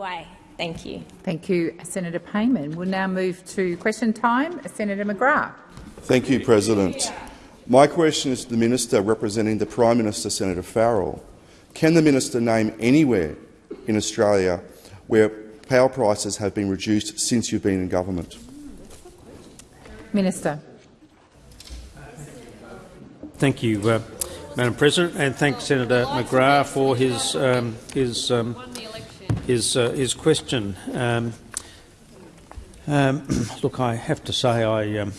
way. Thank you. Thank you, Senator Payman. We'll now move to question time. Senator McGrath. Thank you, President. My question is to the Minister representing the Prime Minister, Senator Farrell. Can the Minister name anywhere in Australia where power prices have been reduced since you've been in government? Minister. Thank you, uh, Madam President, and thank Senator McGrath for his um, his um, his, uh, his question. Um, um look, I have to say I um,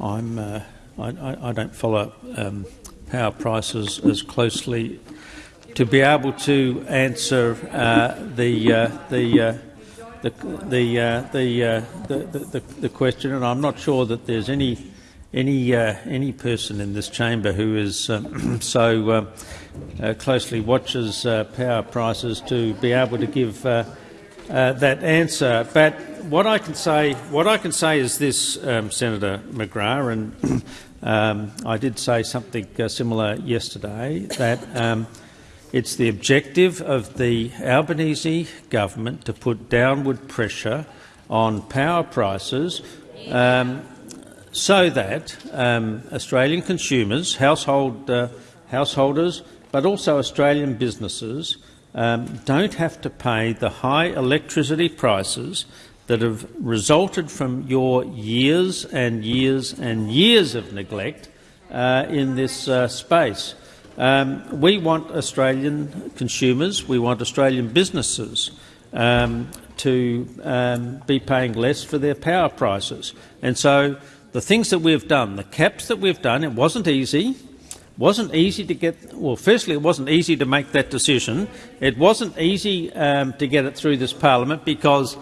I'm uh, I, I, don't follow um, power prices as closely to be able to answer uh, the, uh, the, uh, the the, the, the question, and I'm not sure that there's any any uh, any person in this chamber who is um, so closely watches power prices to be able to give that answer. But what I can say, what I can say is this, um, Senator McGrath, and um, I did say something similar yesterday that. Um, it's the objective of the Albanese government to put downward pressure on power prices um, so that um, Australian consumers, household, uh, householders, but also Australian businesses um, don't have to pay the high electricity prices that have resulted from your years and years and years of neglect uh, in this uh, space. Um, we want Australian consumers, we want Australian businesses um, to um, be paying less for their power prices. And so the things that we've done, the caps that we've done, it wasn't easy. wasn't easy to get, well, firstly, it wasn't easy to make that decision. It wasn't easy um, to get it through this parliament because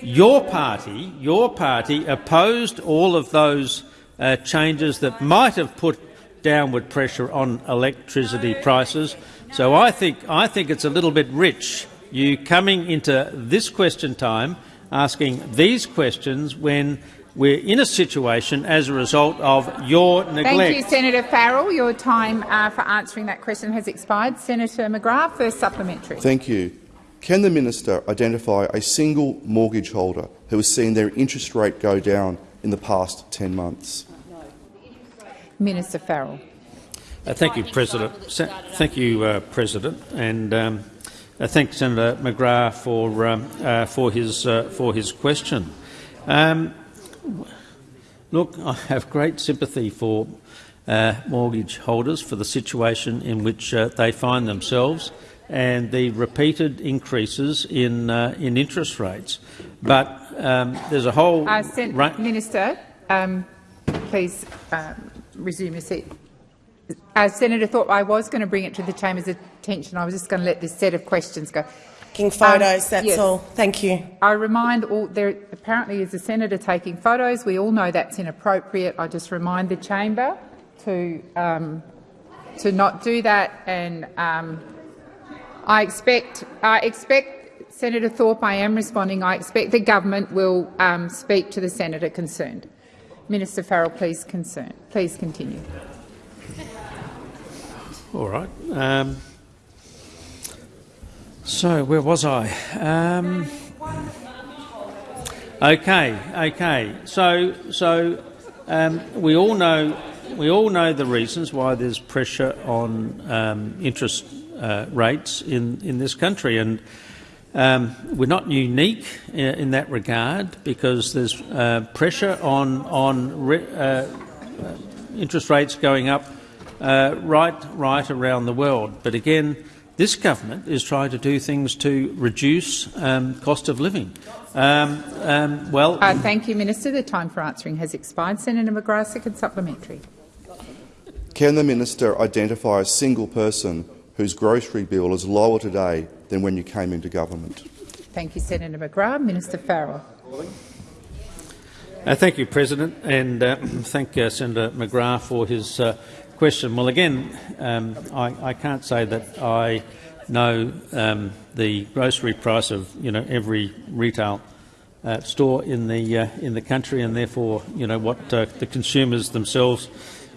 your party, your party opposed all of those uh, changes that might have put downward pressure on electricity prices. So I think, I think it's a little bit rich, you coming into this question time asking these questions when we're in a situation as a result of your neglect. Thank you, Senator Farrell. Your time uh, for answering that question has expired. Senator McGrath, first supplementary. Thank you. Can the minister identify a single mortgage holder who has seen their interest rate go down in the past 10 months? Minister Farrell. Uh, thank you, President. Thank you, uh, President, and um, uh, thank Senator McGrath for um, uh, for his uh, for his question. Um, look, I have great sympathy for uh, mortgage holders for the situation in which they find themselves and the repeated increases in in interest rates. But um, there's a whole Minister, um, please um, resume your seat. As Senator Thorpe, I was going to bring it to the chamber's attention. I was just going to let this set of questions go. Taking photos, um, that's yes. all. Thank you. I remind all there apparently is a senator taking photos. We all know that's inappropriate. I just remind the chamber to um, to not do that. And um, I expect I expect Senator Thorpe. I am responding. I expect the government will um, speak to the senator concerned. Minister Farrell, please, concern. please continue. All right. So where was I? Um, okay, okay. So, so um, we all know we all know the reasons why there's pressure on um, interest uh, rates in in this country, and um, we're not unique in, in, that regard because there's uh, pressure on on re, uh, interest rates going up uh, right right around the world. But again, this government is trying to do things to reduce um, cost of living. Um, um, well, uh, thank you, Minister. The time for answering has expired. Senator McGrath, second supplementary. Can the minister identify a single person whose grocery bill is lower today than when you came into government? Thank you, Senator McGrath. Minister Farrell. Uh, thank you, President, and uh, thank uh, Senator McGrath for his uh, question. Well, again, um, I, I, can't say that I know um, the grocery price of you know every retail uh, store in the uh, in the country, and therefore you know what uh, the consumers themselves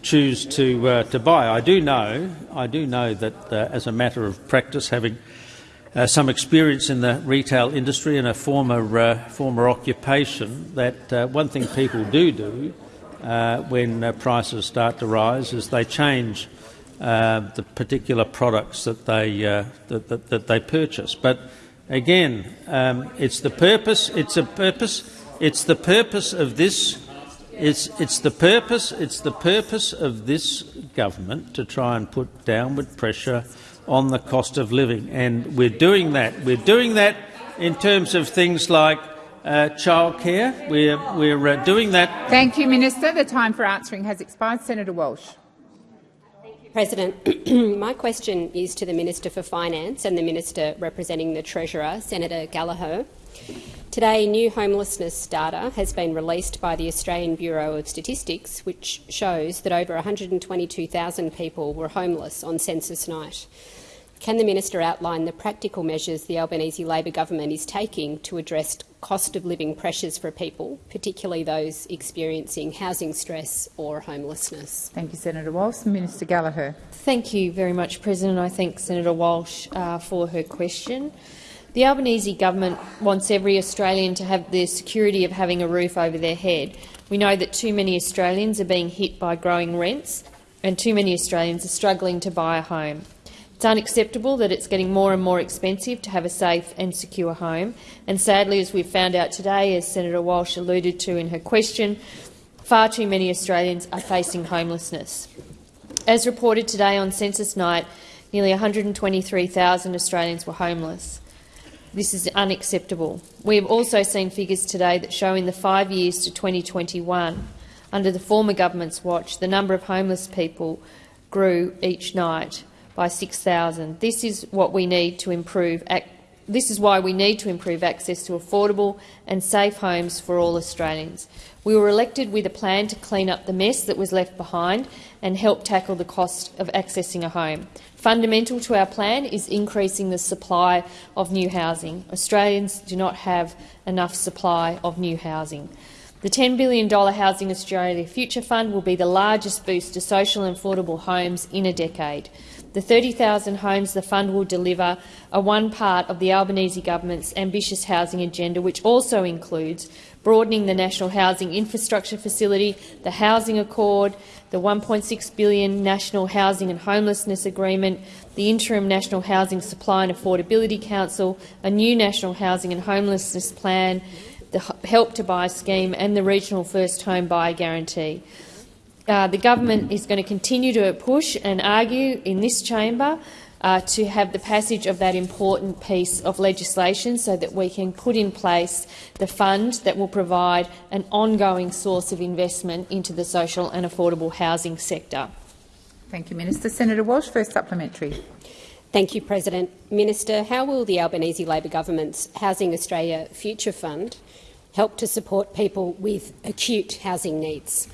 choose to uh, to buy. I do know I do know that uh, as a matter of practice, having uh, some experience in the retail industry and a former former occupation that one thing people do do uh, when uh, prices start to rise is they change uh, the particular products that they that, that, that, they purchase. But again, um, it's the purpose. It's a purpose. It's the purpose of this. It's, it's the purpose. It's the purpose of this government to try and put downward pressure on the cost of living. And we're doing that. We're doing that in terms of things like uh, childcare. We're, we're uh, doing that. Thank you, Minister. The time for answering has expired. Senator Walsh. President, my question is to the Minister for Finance and the Minister representing the Treasurer, Senator Gallagher. Today, new homelessness data has been released by the Australian Bureau of Statistics, which shows that over 122,000 people were homeless on census night. Can the minister outline the practical measures the Albanese Labor government is taking to address cost of living pressures for people, particularly those experiencing housing stress or homelessness? Thank you, Senator Walsh. Minister Gallagher. Thank you very much, President. I thank Senator Walsh uh, for her question. The Albanese government wants every Australian to have the security of having a roof over their head. We know that too many Australians are being hit by growing rents and too many Australians are struggling to buy a home. It's unacceptable that it's getting more and more expensive to have a safe and secure home. And sadly, as we've found out today, as Senator Walsh alluded to in her question, far too many Australians are facing homelessness. As reported today on census night, nearly 123,000 Australians were homeless. This is unacceptable. We have also seen figures today that show in the five years to 2021, under the former government's watch, the number of homeless people grew each night by 6,000. This is what we need to improve. This is why we need to improve access to affordable and safe homes for all Australians. We were elected with a plan to clean up the mess that was left behind and help tackle the cost of accessing a home. Fundamental to our plan is increasing the supply of new housing. Australians do not have enough supply of new housing. The $10 billion Housing Australia Future Fund will be the largest boost to social and affordable homes in a decade. The 30,000 homes the fund will deliver are one part of the Albanese government's ambitious housing agenda, which also includes broadening the National Housing Infrastructure Facility, the Housing Accord, the 1.6 billion National Housing and Homelessness Agreement, the Interim National Housing Supply and Affordability Council, a new National Housing and Homelessness Plan, the Help to Buy scheme and the Regional First Home Buyer Guarantee. Uh, the government is going to continue to push and argue in this chamber uh, to have the passage of that important piece of legislation so that we can put in place the fund that will provide an ongoing source of investment into the social and affordable housing sector. Thank you, Minister. Senator Walsh, first supplementary. Thank you, President. Minister, how will the Albanese Labor government's Housing Australia Future Fund help to support people with acute housing needs?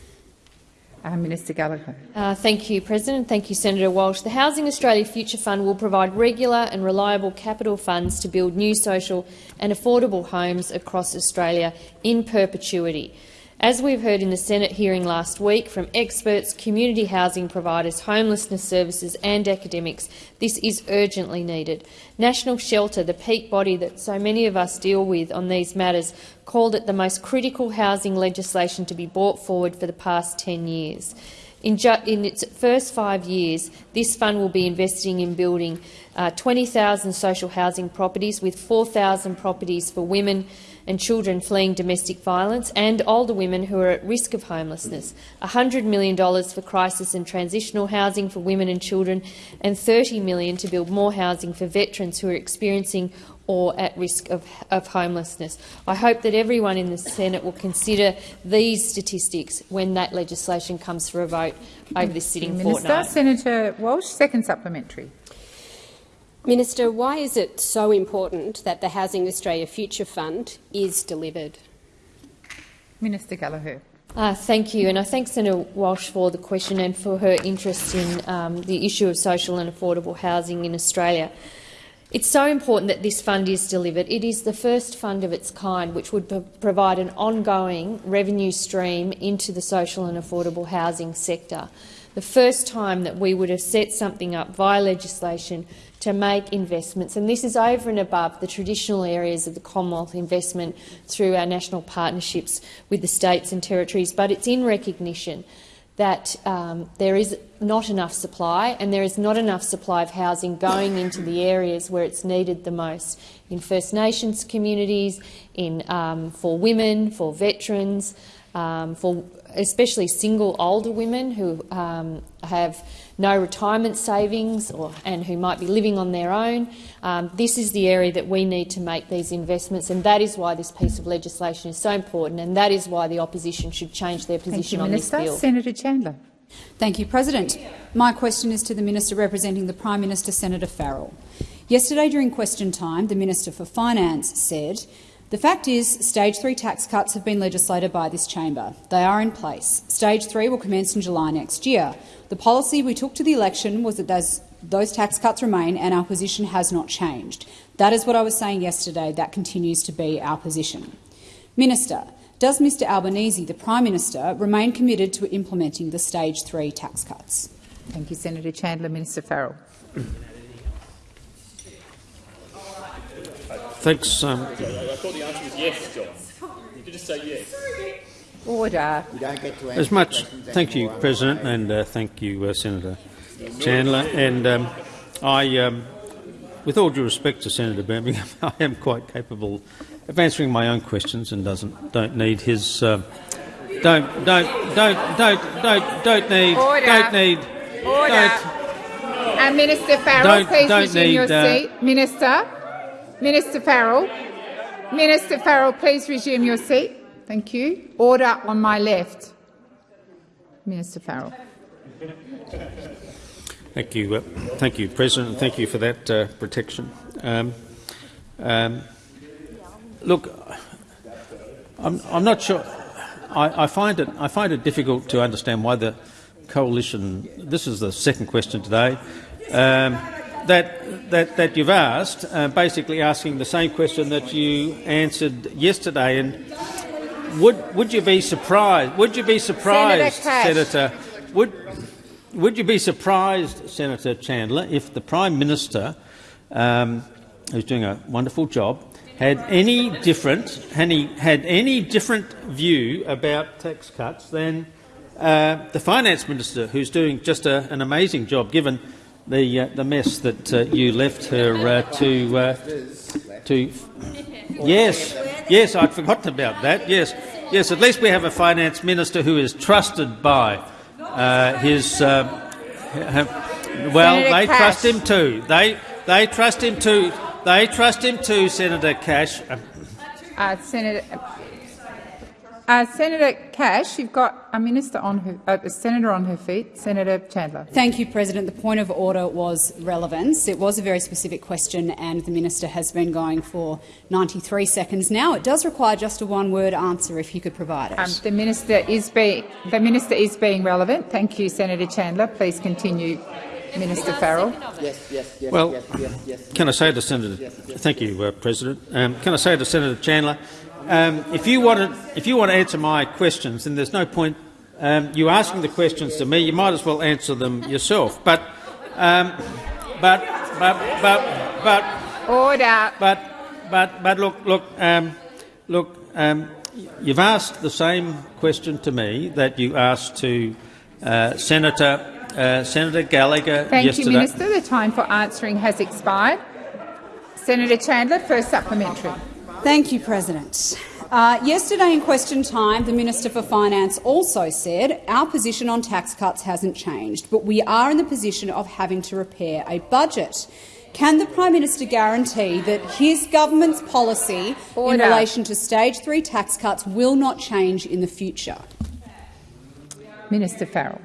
Uh, Minister Gallagher. Uh, thank you, President. Thank you, Senator Walsh. The Housing Australia Future Fund will provide regular and reliable capital funds to build new social and affordable homes across Australia in perpetuity. As we've heard in the Senate hearing last week from experts, community housing providers, homelessness services and academics, this is urgently needed. National Shelter, the peak body that so many of us deal with on these matters, called it the most critical housing legislation to be brought forward for the past 10 years. In, in, its first five years, this fund will be investing in building uh, 20,000 social housing properties with 4,000 properties for women, and children fleeing domestic violence and older women who are at risk of homelessness, $100 million for crisis and transitional housing for women and children, and 30 million to build more housing for veterans who are experiencing or at risk of, of, homelessness. I hope that everyone in the Senate will consider these statistics when that legislation comes for a vote over this sitting Minister, fortnight. Senator Walsh, second supplementary. Minister, why is it so important that the Housing Australia Future Fund is delivered? Minister Gallagher. Uh, thank you, and I thank Senator Walsh for the question and for her interest in um, the issue of social and affordable housing in Australia. It's so important that this fund is delivered. It is the first fund of its kind which would provide an ongoing revenue stream into the social and affordable housing sector. the first time that we would have set something up via legislation to make investments, and this is over and above the traditional areas of the Commonwealth investment through our national partnerships with the states and territories, but it's in recognition that um, there is not enough supply and there is not enough supply of housing going into the areas where it's needed the most, in First Nations communities, in, um, for women, for veterans, um, for especially single older women who um, have no retirement savings or, and who might be living on their own. Um, this is the area that we need to make these investments, and that is why this piece of legislation is so important, and that is why the opposition should change their position Thank you, on Minister. this bill. Senator Chandler. Thank you, President. My question is to the Minister representing the Prime Minister, Senator Farrell. Yesterday during question time, the Minister for Finance said, the fact is stage three tax cuts have been legislated by this chamber. They are in place. Stage three will commence in July next year. The policy we took to the election was that those, tax cuts remain and our position has not changed. That is what I was saying yesterday. That continues to be our position. Minister, does Mr Albanese, the Prime Minister, remain committed to implementing the stage three tax cuts? Thank you, Senator Chandler. Minister Farrell. Thanks. Um, I thought the answer was yes, John. You could just say yes. Order. as much. Thank you, President, and uh, thank you, uh, Senator Chandler. And um, I, um, with all due respect to Senator Birmingham, I am quite capable of answering my own questions and doesn't don't need his. Um, don't don't don't don't don't don't need Order. don't need Order. don't And Minister Farrell, Don't- please don't resume need, your uh, seat. Minister, Minister Farrell, Minister Farrell, please resume your seat. Thank you. Order on my left. Minister Farrell. Thank you, uh, thank you, President, thank you for that uh, protection. Um, um, look, I'm, I'm not sure. I, I find it I find it difficult to understand why the coalition. This is the second question today. Um, that, that, that you've asked, uh, basically asking the same question that you answered yesterday, and would would you be surprised? Would you be surprised, Cash. Senator? Would would you be surprised, Senator Chandler, if the Prime Minister, um, who's doing a wonderful job, had any different any, had any different view about tax cuts than uh, the Finance Minister, who's doing just a, an amazing job, given the uh, the mess that uh, you left her uh, to uh, to. Yes, yes, I'd forgotten about that. Yes, yes. At least we have a finance minister who is trusted by uh, his. Uh, well, they trust him too. They they trust him too. They trust him too, Senator Cash. Uh, Senator, uh, Senator Cash, you've got a minister on her, uh, a senator on her feet. Senator Chandler. Thank you, President. The point of order was relevance. It was a very specific question, and the minister has been going for 93 seconds now. It does require just a one-word answer, if you could provide it. Um, the minister is being the minister is being relevant. Thank you, Senator Chandler. Please continue, Minister Farrell. Yes, yes, yes, Well, can I say to Senator? Thank you, uh, President. Um, can I say to Senator Chandler, um, if you want to, if you want to answer my questions, then there's no point um, you asking the questions to me. You might as well answer them yourself. But, um, but, but, but, but, Order. but, but, but look, look, um, look. Um, you've asked the same question to me that you asked to uh, Senator uh, Senator Gallagher Thank yesterday. you, Minister. The time for answering has expired. Senator Chandler, first supplementary. Thank you, President. Uh, yesterday in question time, the Minister for Finance also said our position on tax cuts hasn't changed, but we are in the position of having to repair a budget. Can the Prime Minister guarantee that his government's policy Order. in relation to stage three tax cuts will not change in the future? Minister Farrell.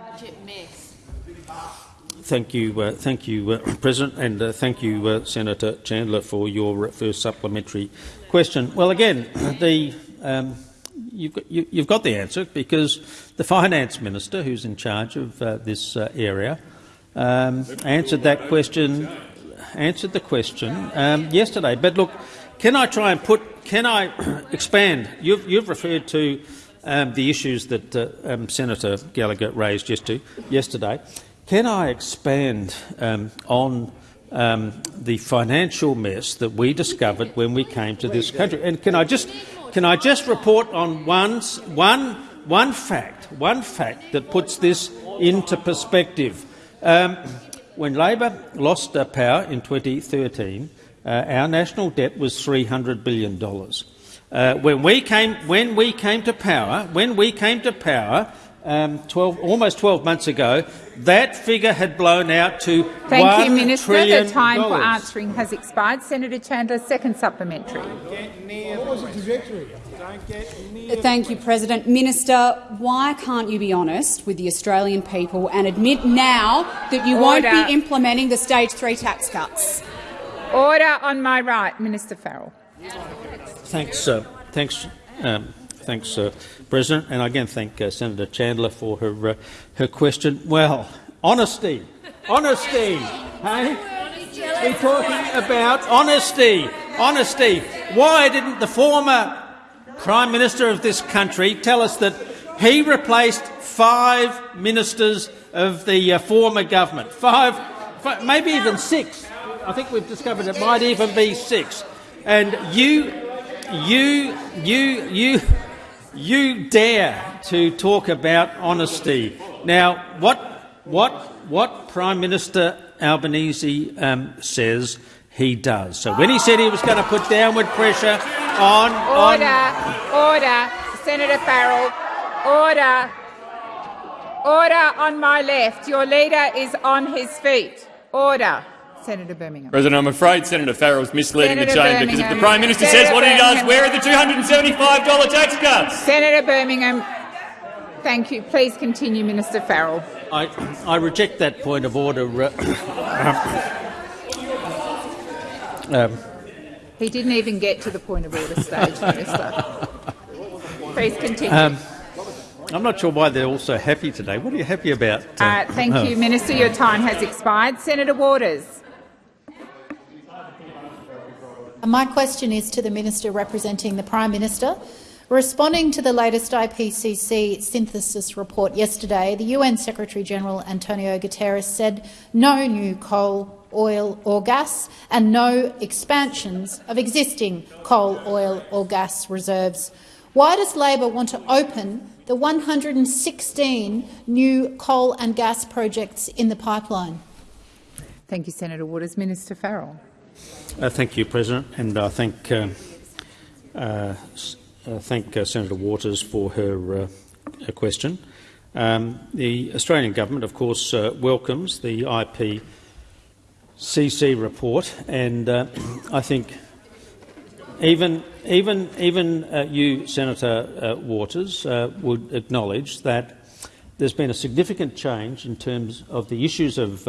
Thank you, uh, thank you, uh, President, and uh, thank you, uh, Senator Chandler, for your uh, first supplementary question. Well, again, the, um, you've, got, you, you've got the answer because the finance minister, who's in charge of uh, this uh, area, um, answered that question. Answered the question um, yesterday. But look, can I try and put? Can I expand? You've, you've referred to um, the issues that uh, um, Senator Gallagher raised yesterday. Can I expand um, on um, the financial mess that we discovered when we came to this country? And can I just can I just report on one one one fact one fact that puts this into perspective? Um, when Labor lost power in 2013, uh, our national debt was $300 billion. Uh, when, we came, when we came to power, when we came to power, um, 12, almost 12 months ago, that figure had blown out to Thank you, Minister. The time for answering has expired. Senator Chandler, second supplementary. Thank you, President. Minister, why can't you be honest with the Australian people and admit now that you Order. won't be implementing the stage three tax cuts? Order on my right, Minister Farrell. Thanks, uh, thanks, um, thanks, uh, President, and again thank uh, Senator Chandler for her uh, her question. Well, honesty, honesty, hey? We're talking about honesty, honesty. Why didn't the former Prime Minister of this country tell us that he replaced five ministers of the uh, former government? Five, five, maybe even six. I think we've discovered it might even be six. And you, you, you, you, you dare to talk about honesty. Now, what, what, what Prime Minister Albanese um, says he does. So when he said he was going to put downward pressure on... Order, on order, Senator Farrell, order. Order on my left. Your leader is on his feet. Order. Senator Birmingham. President, I'm afraid Senator Farrell is misleading Senator the chamber Birmingham. because if the Prime Minister Senator says what Birmingham. he does, where are the $275 tax cuts? Senator Birmingham, thank you. Please continue, Minister Farrell. I, I reject that point of order. um, he didn't even get to the point of order stage, Minister. Please continue. Um, I'm not sure why they're all so happy today. What are you happy about? Uh, thank you, Minister. Your time has expired. Senator Waters. My question is to the Minister representing the Prime Minister. Responding to the latest IPCC synthesis report yesterday, the UN Secretary-General Antonio Guterres said no new coal, oil or gas and no expansions of existing coal, oil or gas reserves. Why does Labor want to open the 116 new coal and gas projects in the pipeline? Thank you, Senator Waters. Minister Farrell. Uh, thank you, President, and I thank uh, uh, thank uh, Senator Waters for her, uh, her question. Um, the Australian government, of course, uh, welcomes the IPCC report, and I think even even even you, Senator Waters, would acknowledge that there's been a significant change in terms of the issues of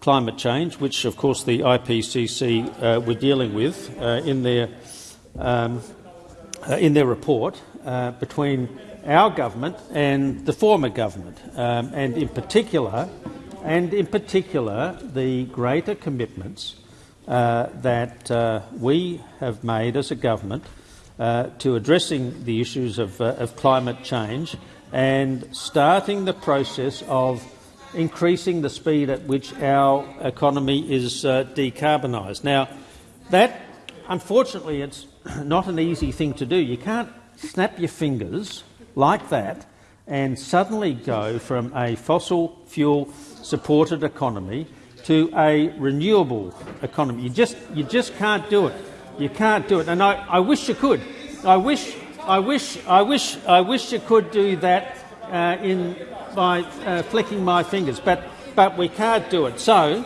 climate change, which of course the IPCC uh, were dealing with uh, in, their, um, uh, in their report uh, between our government and the former government, um, and in particular, and in particular, the greater commitments uh, that uh, we have made as a government to addressing the issues of, of climate change and starting the process of increasing the speed at which our economy is uh, decarbonised. Now, that, unfortunately, it's not an easy thing to do. You can't snap your fingers like that and suddenly go from a fossil fuel supported economy to a renewable economy. You just, you just can't do it. You can't do it. And I, I wish you could. I wish, I wish, I wish, I wish you could do that uh, in by uh, flicking my fingers, but, but we can't do it. So,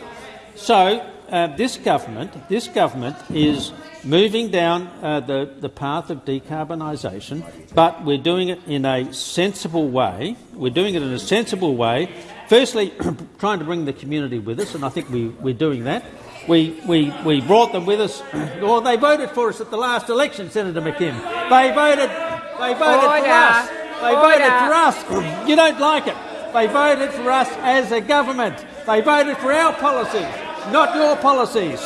so uh, this government, this government is moving down uh, the, the path of decarbonisation, but we're doing it in a sensible way. We're doing it in a sensible way. Firstly, trying to bring the community with us, and I think we, we're doing that. We, we, we brought them with us. Well, they voted for us at the last election, Senator McKim. They voted, they voted Order. for us. They Order. voted for us. You don't like it. They voted for us as a government. They voted for our policies, not your policies.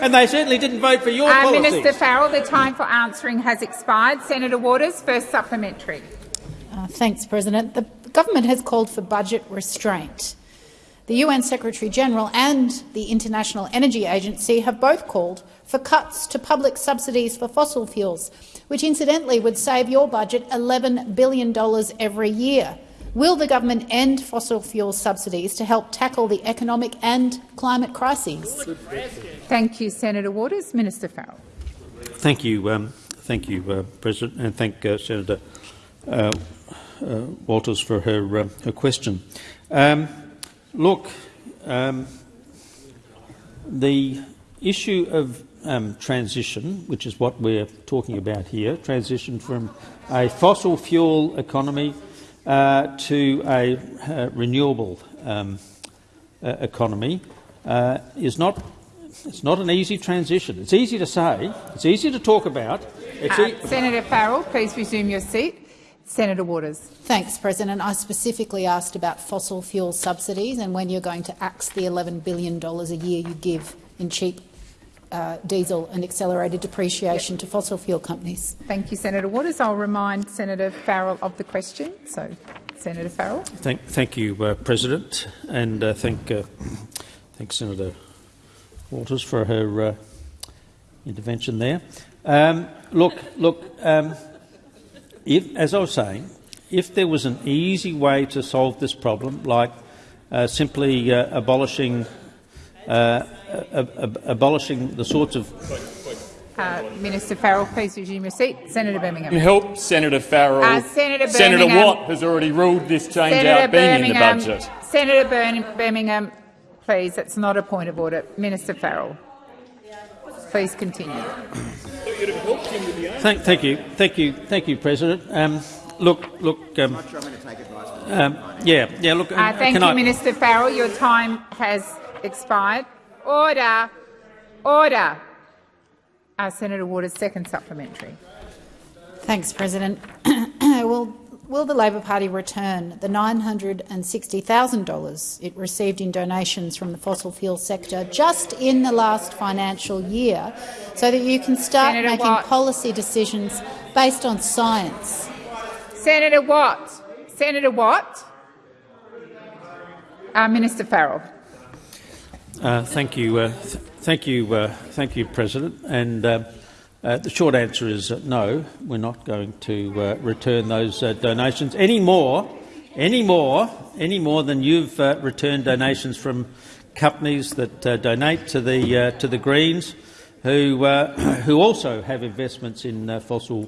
And they certainly didn't vote for your uh, policies. Minister Farrell, the time for answering has expired. Senator Waters, first supplementary. Uh, thanks, President. The government has called for budget restraint. The UN Secretary-General and the International Energy Agency have both called for cuts to public subsidies for fossil fuels, which incidentally would save your budget $11 billion every year. Will the government end fossil fuel subsidies to help tackle the economic and climate crises? Thank you, Senator Waters. Minister Farrell. Thank you, um, thank you, uh, President, and thank uh, Senator uh, uh Walters for her uh, her question. Um, look, um, the issue of um, transition, which is what we're talking about here, transition from a fossil fuel economy uh, to a uh, renewable um, uh, economy uh, is not it's not an easy transition. It's easy to say. It's easy to talk about. E Senator Farrell, please resume your seat. Senator Waters. Thanks, President. I specifically asked about fossil fuel subsidies and when you're going to axe the $11 billion a year you give in cheap uh, diesel and accelerated depreciation yep. to fossil fuel companies. Thank you, Senator Waters. I'll remind Senator Farrell of the question. So, Senator Farrell. Thank, thank you, uh, President, and uh, thank, uh, thank Senator Waters for her uh, intervention there. Um, look, look. Um, if, as I was saying, if there was an easy way to solve this problem, like uh, simply abolishing abolishing the sorts of uh, Minister Farrell, please resume your seat. Senator Birmingham. Help Senator Farrell. Uh, Senator, Senator Watt has already ruled this change Senator out being Birmingham, in the budget. Senator Birmingham, please, that's not a point of order. Minister Farrell, please continue. Thank, thank you, thank you, thank you, President. Um, look, look. Um, um, yeah, yeah. Look. Uh, thank you, I... Minister Farrell. Your time has expired. Order. Order. Uh, Senator Waters, second supplementary. Thanks, President. will, will the Labor Party return the $960,000 it received in donations from the fossil fuel sector just in the last financial year so that you can start Senator making Watt. policy decisions based on science? Senator Watt. Senator Watt. Uh, Minister Farrell. Uh, thank you, uh, th thank you, uh, thank you, President. And uh, uh, the short answer is no. We're not going to return those donations any more, any more, any more than you've returned donations from companies that donate to the to the Greens, who who also have investments in fossil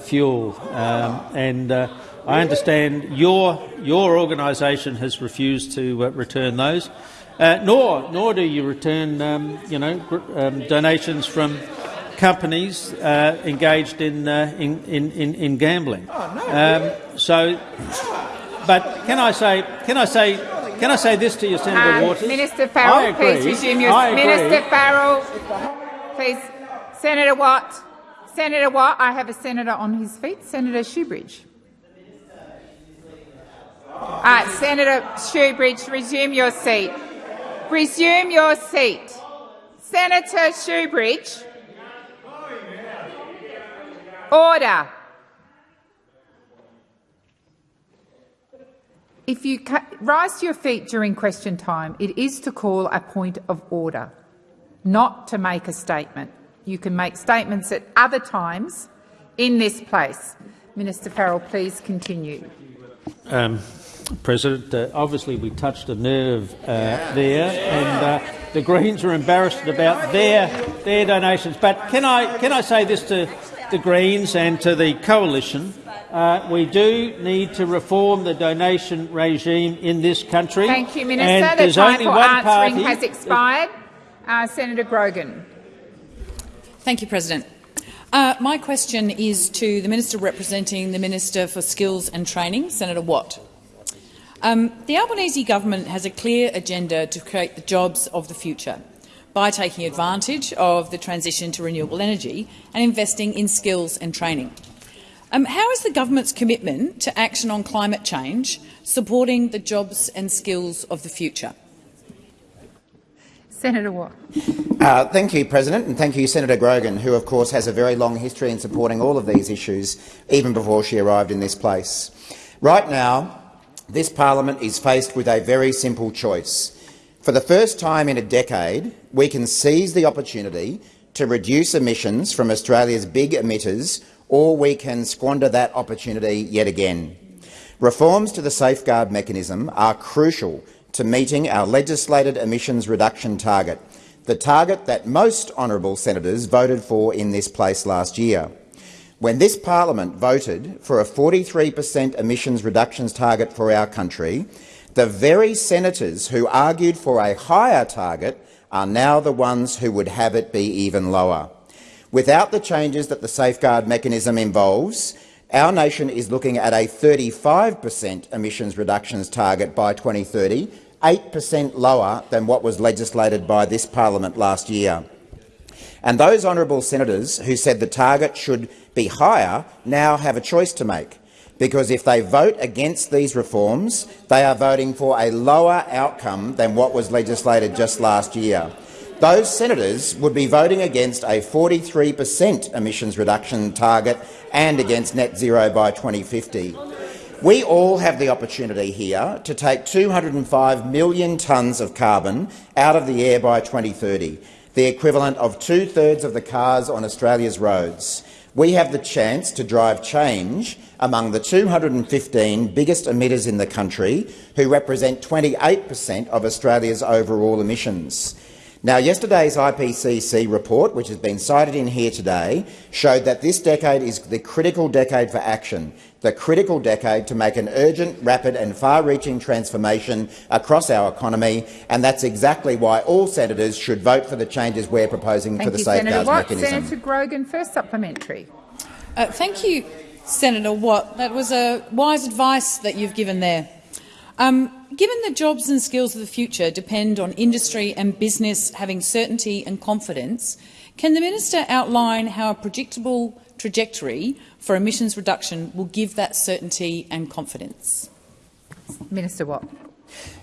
fuel. Um, and I understand your your organisation has refused to return those. Uh, nor, nor do you return, um, you know, um, donations from companies uh, engaged in, uh, in, in, in, gambling. Oh, no, um, so, but can I say, can I say, can I say this to you, Senator um, Waters? Minister Farrell, please resume your. Seat. Minister Farrell, please. Senator Watt. Senator Watt, I have a senator on his feet. Senator Shoebridge. All right, Senator Shoebridge, resume your seat. Resume your seat. Senator Shoebridge. Order. If you rise to your feet during question time, it is to call a point of order, not to make a statement. You can make statements at other times in this place. Minister Farrell, please continue. Um, President. Uh, obviously, we touched a nerve uh, there, and uh, the Greens are embarrassed about their their donations. But can I can I say this to the Greens and to the coalition? Uh, we do need to reform the donation regime in this country. Thank you, Minister. And the time for answering party. has expired. Uh, Senator Grogan. Thank you, President. Uh, my question is to the Minister representing the Minister for Skills and Training, Senator Watt. Um, the Albanese government has a clear agenda to create the jobs of the future by taking advantage of the transition to renewable energy and investing in skills and training. Um, how is the government's commitment to action on climate change supporting the jobs and skills of the future? Senator Watt. Uh, thank you, President, and thank you, Senator Grogan, who of course has a very long history in supporting all of these issues, even before she arrived in this place. Right now, this parliament is faced with a very simple choice. For the first time in a decade, we can seize the opportunity to reduce emissions from Australia's big emitters, or we can squander that opportunity yet again. Reforms to the safeguard mechanism are crucial to meeting our legislated emissions reduction target, the target that most honourable senators voted for in this place last year. When this parliament voted for a 43 per cent emissions reductions target for our country, the very senators who argued for a higher target are now the ones who would have it be even lower. Without the changes that the safeguard mechanism involves, our nation is looking at a 35 per cent emissions reductions target by 2030, 8 per cent lower than what was legislated by this parliament last year. And those honourable senators who said the target should be higher now have a choice to make, because if they vote against these reforms, they are voting for a lower outcome than what was legislated just last year. Those senators would be voting against a 43 per cent emissions reduction target and against net zero by 2050. We all have the opportunity here to take 205 million tonnes of carbon out of the air by 2030, the equivalent of two-thirds of the cars on Australia's roads. We have the chance to drive change among the 215 biggest emitters in the country, who represent 28 per cent of Australia's overall emissions. Now, yesterday's IPCC report, which has been cited in here today, showed that this decade is the critical decade for action, the critical decade to make an urgent, rapid and far-reaching transformation across our economy, and that's exactly why all senators should vote for the changes we're proposing thank for the you, safeguards Senator Watt. mechanism. Senator Grogan, first supplementary. Uh, thank you, Senator Watt. That was a wise advice that you've given there. Um, given the jobs and skills of the future depend on industry and business having certainty and confidence, can the minister outline how a predictable trajectory for emissions reduction will give that certainty and confidence? Minister Watt.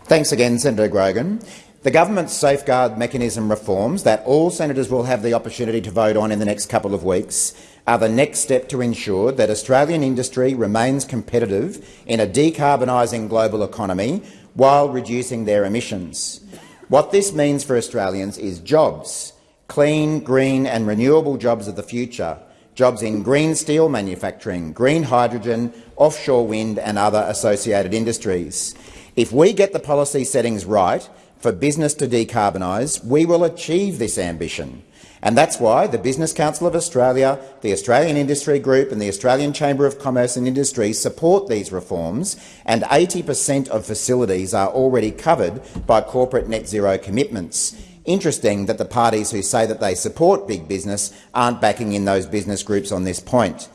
Thanks again, Senator Grogan. The government's safeguard mechanism reforms that all senators will have the opportunity to vote on in the next couple of weeks are the next step to ensure that Australian industry remains competitive in a decarbonising global economy while reducing their emissions. What this means for Australians is jobs, clean, green and renewable jobs of the future, jobs in green steel manufacturing, green hydrogen, offshore wind and other associated industries. If we get the policy settings right for business to decarbonise, we will achieve this ambition. And that's why the Business Council of Australia, the Australian Industry Group and the Australian Chamber of Commerce and Industry support these reforms, and 80 per cent of facilities are already covered by corporate net zero commitments. Interesting that the parties who say that they support big business aren't backing in those business groups on this point.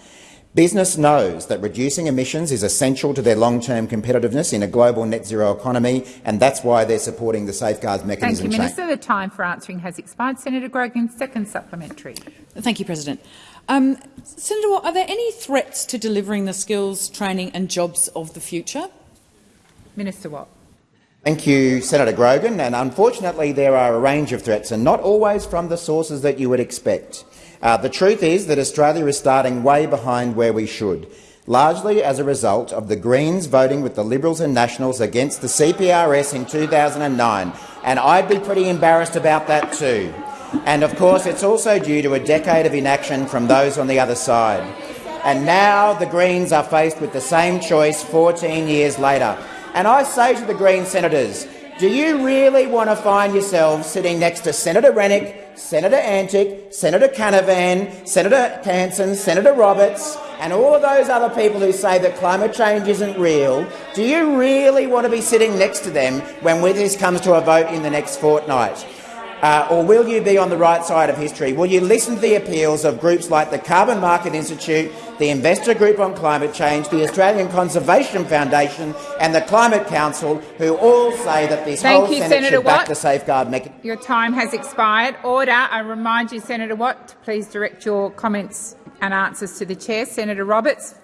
Business knows that reducing emissions is essential to their long-term competitiveness in a global net zero economy, and that's why they're supporting the safeguards mechanism. Thank you, Minister. The time for answering has expired. Senator Grogan, second supplementary. Thank you, President. Um, Senator Watt, are there any threats to delivering the skills, training and jobs of the future? Minister Watt. Thank you, Senator Grogan. And unfortunately, there are a range of threats, and not always from the sources that you would expect. Uh, the truth is that Australia is starting way behind where we should, largely as a result of the Greens voting with the Liberals and Nationals against the CPRS in 2009, and I'd be pretty embarrassed about that too. And of course, it's also due to a decade of inaction from those on the other side. And now the Greens are faced with the same choice 14 years later. And I say to the Green senators, do you really want to find yourselves sitting next to Senator Rennick, Senator Antic, Senator Canavan, Senator Hanson, Senator Roberts, and all of those other people who say that climate change isn't real? Do you really want to be sitting next to them when this comes to a vote in the next fortnight? Uh, or will you be on the right side of history? Will you listen to the appeals of groups like the Carbon Market Institute, the Investor Group on Climate Change, the Australian Conservation Foundation and the Climate Council, who all say that this Thank whole you, Senate Senator should Watt. back the safeguard mechanism? Your time has expired. Order. I remind you, Senator Watt, to please direct your comments and answers to the chair. Senator Roberts.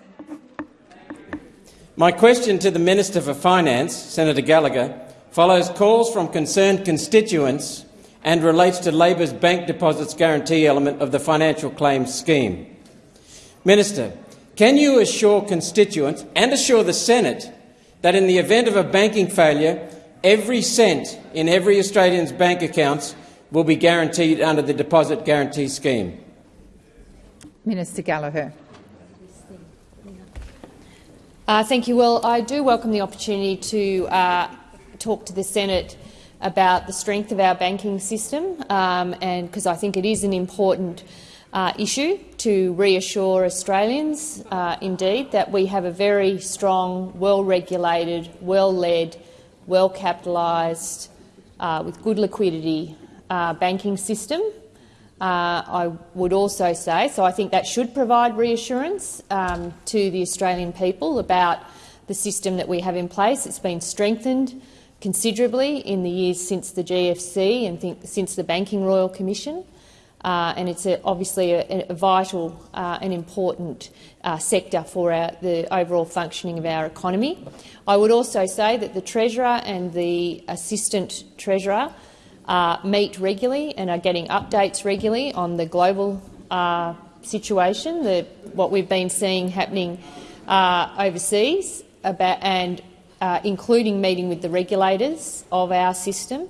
My question to the Minister for Finance, Senator Gallagher, follows calls from concerned constituents and relates to Labor's bank deposits guarantee element of the financial claims scheme. Minister, can you assure constituents and assure the Senate that in the event of a banking failure, every cent in every Australian's bank accounts will be guaranteed under the deposit guarantee scheme? Minister Gallagher. Uh, thank you. Well, I do welcome the opportunity to uh, talk to the Senate about the strength of our banking system, um, and because I think it is an important uh, issue to reassure Australians, uh, indeed, that we have a very strong, well-regulated, well-led, well-capitalised, uh, with good liquidity uh, banking system. Uh, I would also say, so I think that should provide reassurance um, to the Australian people about the system that we have in place. It's been strengthened considerably in the years since the GFC and since the Banking Royal Commission. Uh, and it's a, obviously a, a vital uh, and important uh, sector for our, the overall functioning of our economy. I would also say that the Treasurer and the Assistant Treasurer uh, meet regularly and are getting updates regularly on the global uh, situation, the, what we've been seeing happening uh, overseas, about, and Uh, including meeting with the regulators of our system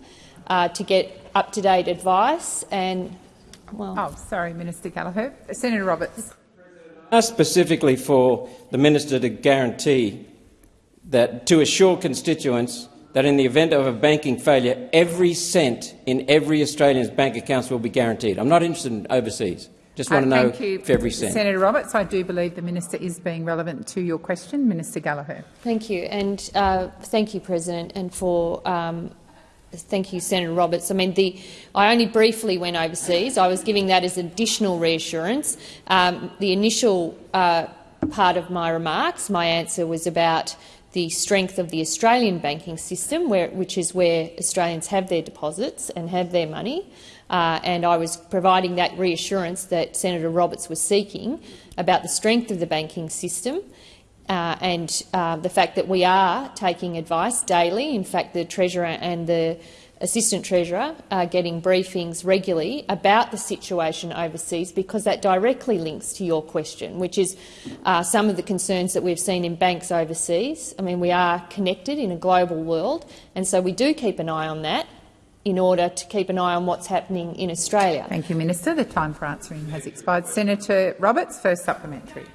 uh, to get up-to-date advice and well, oh, sorry, Minister Gallagher. Senator Roberts. Asked specifically for the minister to guarantee that to assure constituents that in the event of a banking failure, every cent in every Australian's bank accounts will be guaranteed. I'm not interested in overseas. Just want uh, to know you, if every cent. Senator Roberts, I do believe the minister is being relevant to your question. Minister Gallagher. Thank you, and uh, thank you, President, and for um, Thank you, Senator Roberts. I mean, the, I only briefly went overseas. I was giving that as additional reassurance. Um, the initial uh, part of my remarks, my answer was about the strength of the Australian banking system, where, which is where Australians have their deposits and have their money. Uh, and I was providing that reassurance that Senator Roberts was seeking about the strength of the banking system uh, and uh, the fact that we are taking advice daily. In fact, the Treasurer and the Assistant Treasurer are getting briefings regularly about the situation overseas because that directly links to your question, which is uh, some of the concerns that we've seen in banks overseas. I mean, we are connected in a global world, and so we do keep an eye on that in order to keep an eye on what's happening in Australia. Thank you, Minister. The time for answering has expired. Senator Roberts, first supplementary.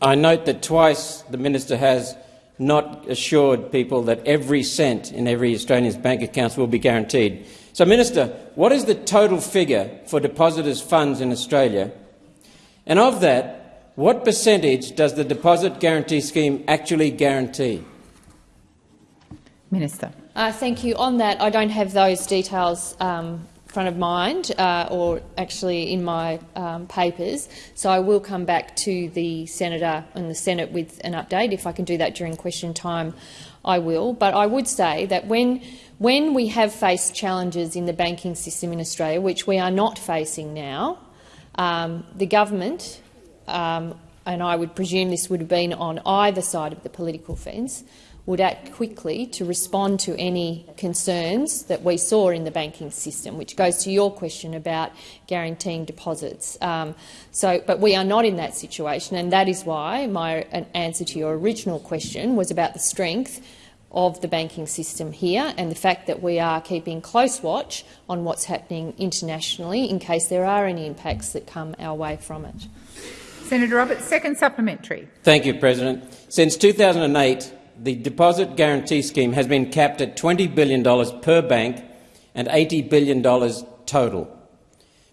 I note that twice the minister has not assured people that every cent in every Australian's bank accounts will be guaranteed. So, Minister, what is the total figure for depositors' funds in Australia? And of that, what percentage does the Deposit Guarantee Scheme actually guarantee? Minister. Uh, thank you. On that, I don't have those details um, front of mind, uh, or actually in my um, papers. So I will come back to the senator and the Senate with an update. If I can do that during question time, I will. But I would say that when when we have faced challenges in the banking system in Australia, which we are not facing now, um, the government, um, and I would presume this would have been on either side of the political fence, would act quickly to respond to any concerns that we saw in the banking system, which goes to your question about guaranteeing deposits. Um, so, but we are not in that situation, and that is why my answer to your original question was about the strength of the banking system here and the fact that we are keeping close watch on what's happening internationally in case there are any impacts that come our way from it. Senator Roberts, second supplementary. Thank you, President. Since 2008, the Deposit Guarantee Scheme has been capped at $20 billion per bank and $80 billion total.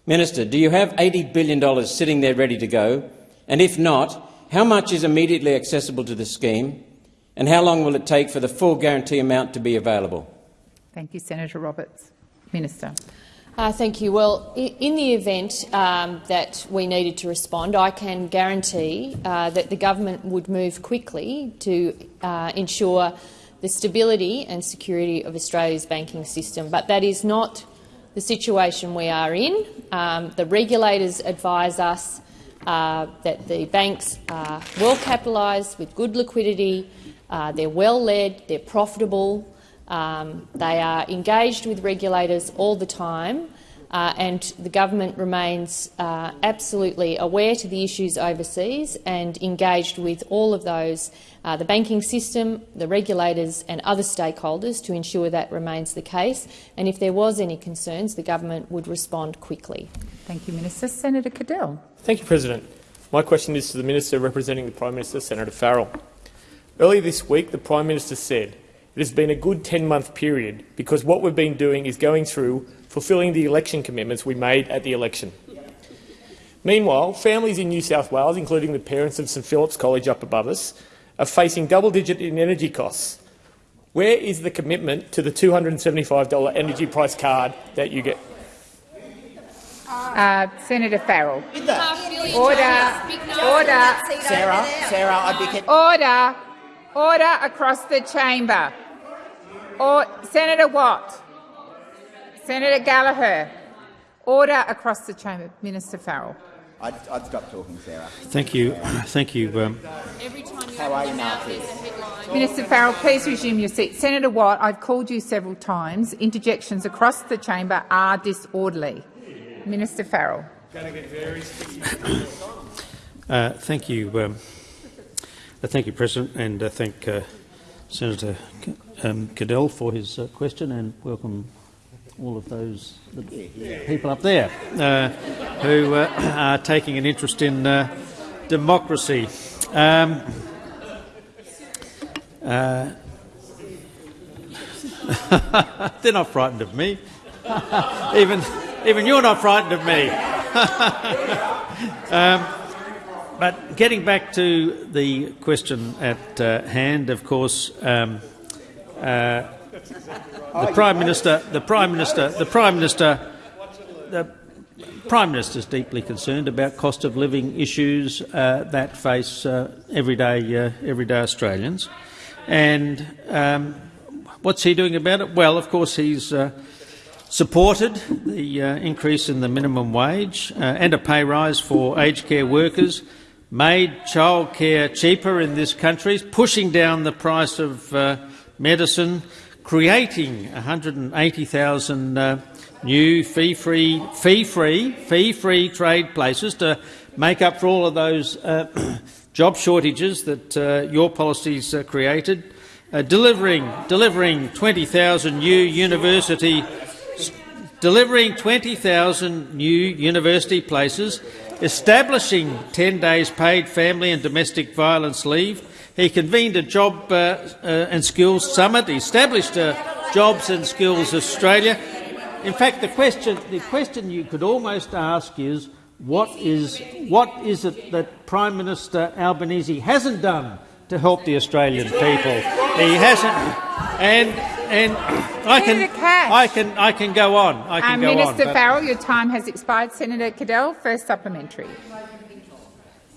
Minister, do you have $80 billion sitting there ready to go? And if not, how much is immediately accessible to the scheme? And how long will it take for the full guarantee amount to be available? Thank you, Senator Roberts. Minister. Uh, thank you. Well, in the event um, that we needed to respond, I can guarantee uh, that the government would move quickly to uh, ensure the stability and security of Australia's banking system. But that is not the situation we are in. Um, the regulators advise us uh, that the banks are well capitalised with good liquidity, uh, they're well led, they're profitable, Um, they are engaged with regulators all the time, uh, and the government remains uh, absolutely aware to the issues overseas and engaged with all of those, uh, the banking system, the regulators and other stakeholders to ensure that remains the case. And if there was any concerns, the government would respond quickly. Thank you, Minister. Senator Cadell. Thank you, President. My question is to the Minister representing the Prime Minister, Senator Farrell. Earlier this week, the Prime Minister said it has been a good 10-month period because what we've been doing is going through fulfilling the election commitments we made at the election. Meanwhile, families in New South Wales, including the parents of St Philip's College up above us, are facing double-digit in energy costs. Where is the commitment to the $275 energy price card that you get? Uh, Senator Farrell. Order. Order. Sarah, Sarah, I'd be... Order. Order across the chamber. Or, Senator Watt. Senator Gallagher. Order across the chamber. Minister Farrell. I'd, I'd stop talking, Sarah. Thank you. Thank you. Um, How are you, Marty? Minister Farrell, please resume your seat. Senator Watt, I've called you several times. Interjections across the chamber are disorderly. Minister Farrell. uh, thank you. Um, uh, thank you, President, and uh, thank uh, Senator um, Cadell for his uh, question, and welcome all of those people up there uh, who uh, are taking an interest in democracy. Um, they're not frightened of me. even, even you're not frightened of me. um, but getting back to the question at uh, hand, of course, um, uh, the Prime Minister, the Prime Minister, the Prime Minister, the Prime Minister is deeply concerned about cost of living issues uh, that face uh, everyday uh, everyday Australians, and um, what's he doing about it? Well, of course, he's uh, supported the increase in the minimum wage and a pay rise for aged care workers made childcare cheaper in this country, pushing down the price of uh, medicine, creating 180,000 uh, new fee-free, fee-free, fee-free trade places to make up for all of those uh, job shortages that uh, your policies uh, created, uh, delivering, delivering 20,000 new university delivering 20,000 new university places establishing 10 days paid family and domestic violence leave. He convened a job uh, uh, and skills summit, he established a Jobs and Skills Australia. In fact, the question, the question you could almost ask is, what is, what is it that Prime Minister Albanese hasn't done to help the Australian people? He hasn't, and and I can, I can, I can go on. I can um, go Minister on, Farrell, your time has expired. Senator Cadell, first supplementary.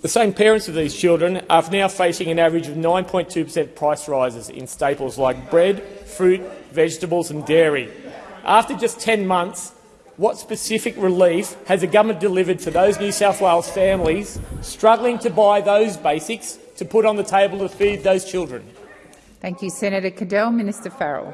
The same parents of these children are now facing an average of 9.2 per cent price rises in staples like bread, fruit, vegetables and dairy. After just 10 months, what specific relief has the government delivered to those New South Wales families struggling to buy those basics to put on the table to feed those children? Thank you, Senator Cadell. Minister Farrell.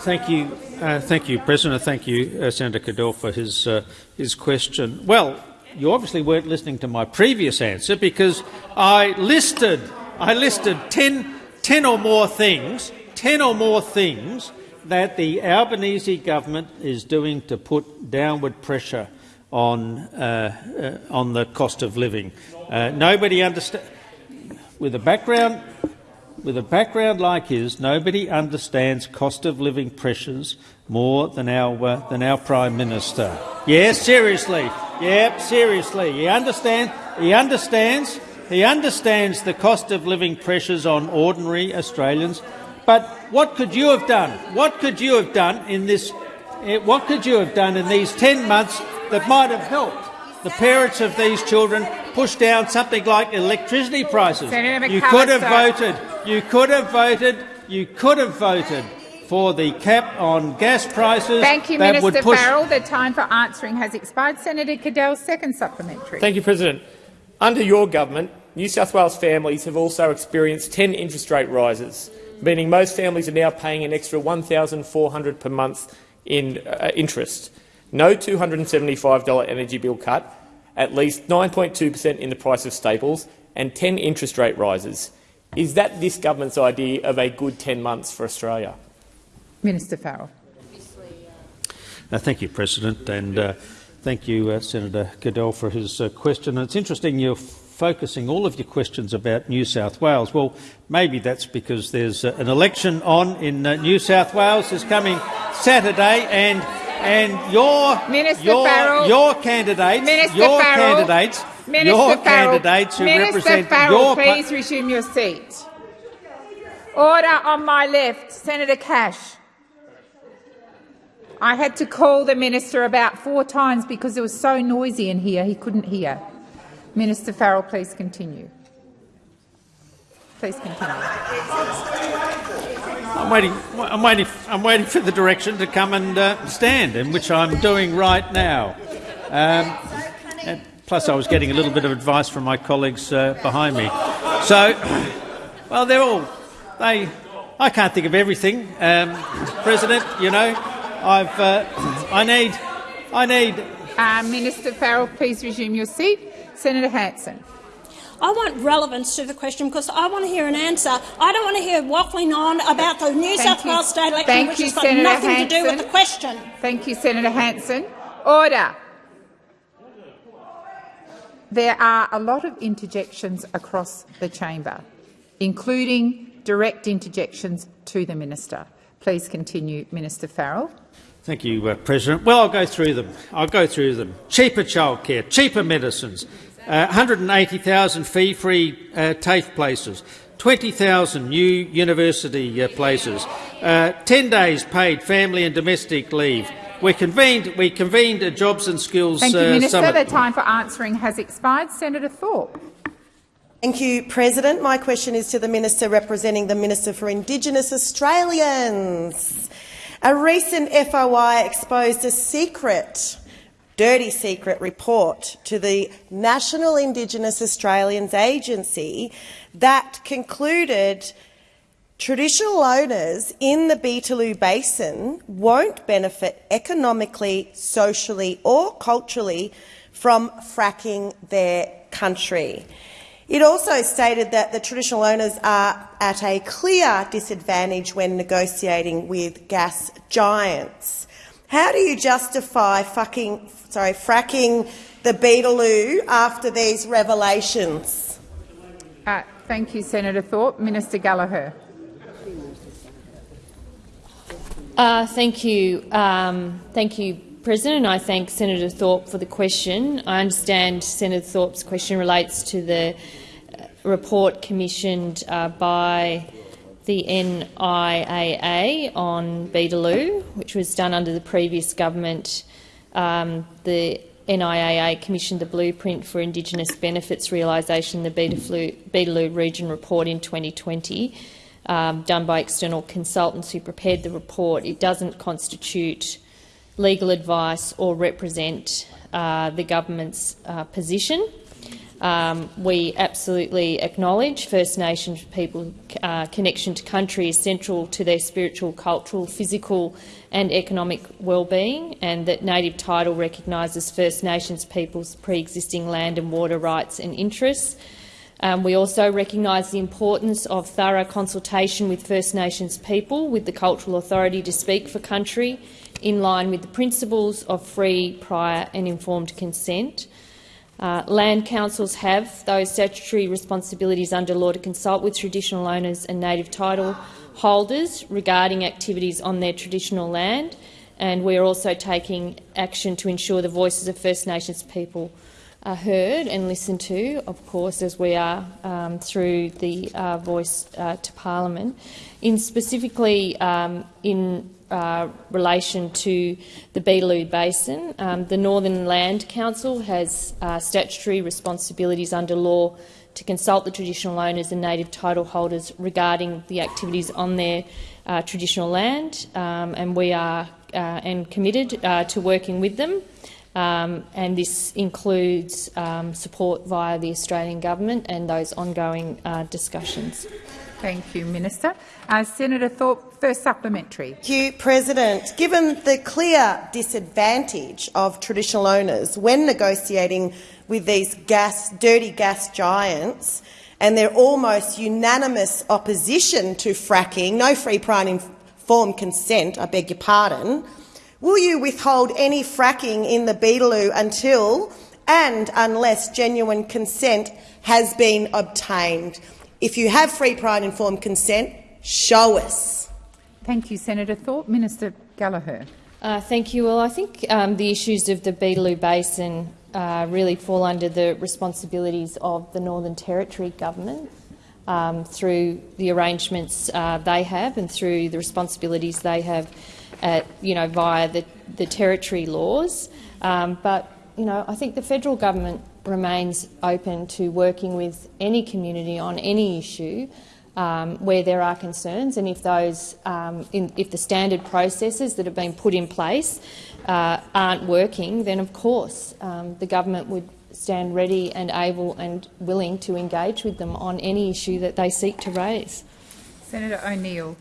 Thank you, uh, thank you, President. Thank you, uh, Senator Cadell, for his uh, his question. Well, you obviously weren't listening to my previous answer because I listed I listed 10, 10 or more things, ten or more things that the Albanese government is doing to put downward pressure on uh, uh, on the cost of living. Uh, nobody understands. With a background with a background like his, nobody understands cost of living pressures more than our, uh, than our Prime Minister. Yes, seriously. Yep, seriously. He, understand, he, understands, he understands the cost of living pressures on ordinary Australians. But what could you have done? What could you have done in this? Eh, what could you have done in these 10 months that might have helped the parents of these children push down something like electricity prices? You could have voted you could have voted. You could have voted for the cap on gas prices. Thank you, Minister Farrell. The time for answering has expired. Senator Cadell, second supplementary. Thank you, President. Under your government, New South Wales families have also experienced 10 interest rate rises. meaning most families are now paying an extra $1,400 per month in uh, interest. No $275 energy bill cut, at least 9.2 per cent in the price of staples, and 10 interest rate rises. Is that this government's idea of a good 10 months for Australia? Minister Farrell. Uh, thank you, President, and uh, thank you, uh, Senator Goodell, for his uh, question. And it's interesting you're focusing all of your questions about New South Wales. Well, maybe that's because there's uh, an election on in uh, New South Wales this coming Saturday, and and your Minister your, Farrell, your candidates, Minister your Farrell, candidates, Minister your Farrell, candidates who Minister represent Farrell, your please resume your seat. Order on my left, Senator Cash. I had to call the minister about four times because it was so noisy in here he couldn't hear. Minister Farrell, please continue. Please continue. I'm waiting. I'm waiting. I'm waiting for the direction to come and uh, stand, in which I'm doing right now. Um, plus, I was getting a little bit of advice from my colleagues uh, behind me. So, well, they're all. They. I can't think of everything, um, President. You know, I've. Uh, I need. I need. Uh, Minister Farrell, please resume your seat. Senator Hanson. I want relevance to the question because I want to hear an answer. I don't want to hear waffling on about the New Thank South you. Wales state election, Thank which you, has got Senator nothing to do with the question. Thank you, Senator Hanson. Order. There are a lot of interjections across the chamber, including direct interjections to the minister. Please continue, Minister Farrell. Thank you, uh, President. Well, I'll go through them. I'll go through them. Cheaper childcare, cheaper medicines, uh, 180,000 fee-free uh, TAFE places, 20,000 new university uh, places, uh, 10 days paid family and domestic leave. We convened, we convened a jobs and skills Thank you, uh, Minister. summit. The time for answering has expired. Senator Thorpe. Thank you, President. My question is to the Minister representing the Minister for Indigenous Australians. A recent FOI exposed a secret, dirty secret report to the National Indigenous Australians Agency that concluded traditional owners in the Beetaloo Basin won't benefit economically, socially or culturally from fracking their country. It also stated that the traditional owners are at a clear disadvantage when negotiating with gas giants. How do you justify fucking, sorry, fracking the Beetaloo after these revelations? Uh, thank you, Senator Thorpe. Minister Gallagher. Uh, thank you. Um, thank you, President. I thank Senator Thorpe for the question. I understand Senator Thorpe's question relates to the report commissioned uh, by the NIAA on Beetaloo, which was done under the previous government. Um, the NIAA commissioned the blueprint for Indigenous benefits realisation, the Beetaloo Region Report in 2020 um, done by external consultants who prepared the report. It doesn't constitute legal advice or represent uh, the government's uh, position. Um, we absolutely acknowledge First Nations people uh, connection to country is central to their spiritual, cultural, physical and economic well-being and that native title recognises First Nations people's pre-existing land and water rights and interests. Um, we also recognise the importance of thorough consultation with First Nations people with the Cultural Authority to speak for country in line with the principles of free, prior and informed consent. Uh, land councils have those statutory responsibilities under law to consult with traditional owners and native title holders regarding activities on their traditional land, and we are also taking action to ensure the voices of First Nations people are heard and listened to, of course, as we are um, through the uh, voice uh, to Parliament. In specifically um, in uh, relation to the Beetaloo Basin, um, the Northern Land Council has uh, statutory responsibilities under law to consult the traditional owners and native title holders regarding the activities on their uh, traditional land, um, and we are uh, and committed to working with them. Um, and this includes um, support via the Australian government and those ongoing uh, discussions. Thank you, Minister. Uh, Senator Thorpe, first supplementary. Thank you, President. Given the clear disadvantage of traditional owners when negotiating with these gas, dirty gas giants and their almost unanimous opposition to fracking, no free, prior informed consent, I beg your pardon, will you withhold any fracking in the Beetaloo until and unless genuine consent has been obtained? If you have free, prior and informed consent, show us. Thank you, Senator Thorpe. Minister Gallagher. Uh, thank you. Well, I think um, the issues of the Beetaloo Basin uh, really fall under the responsibilities of the Northern Territory government um, through the arrangements uh, they have and through the responsibilities they have, at, you know, via the, the territory laws. Um, but you know, I think the federal government remains open to working with any community on any issue um, where there are concerns, and if those, um, in, if the standard processes that have been put in place uh, aren't working, then of course um, the government would stand ready and able and willing to engage with them on any issue that they seek to raise. Senator O'Neill.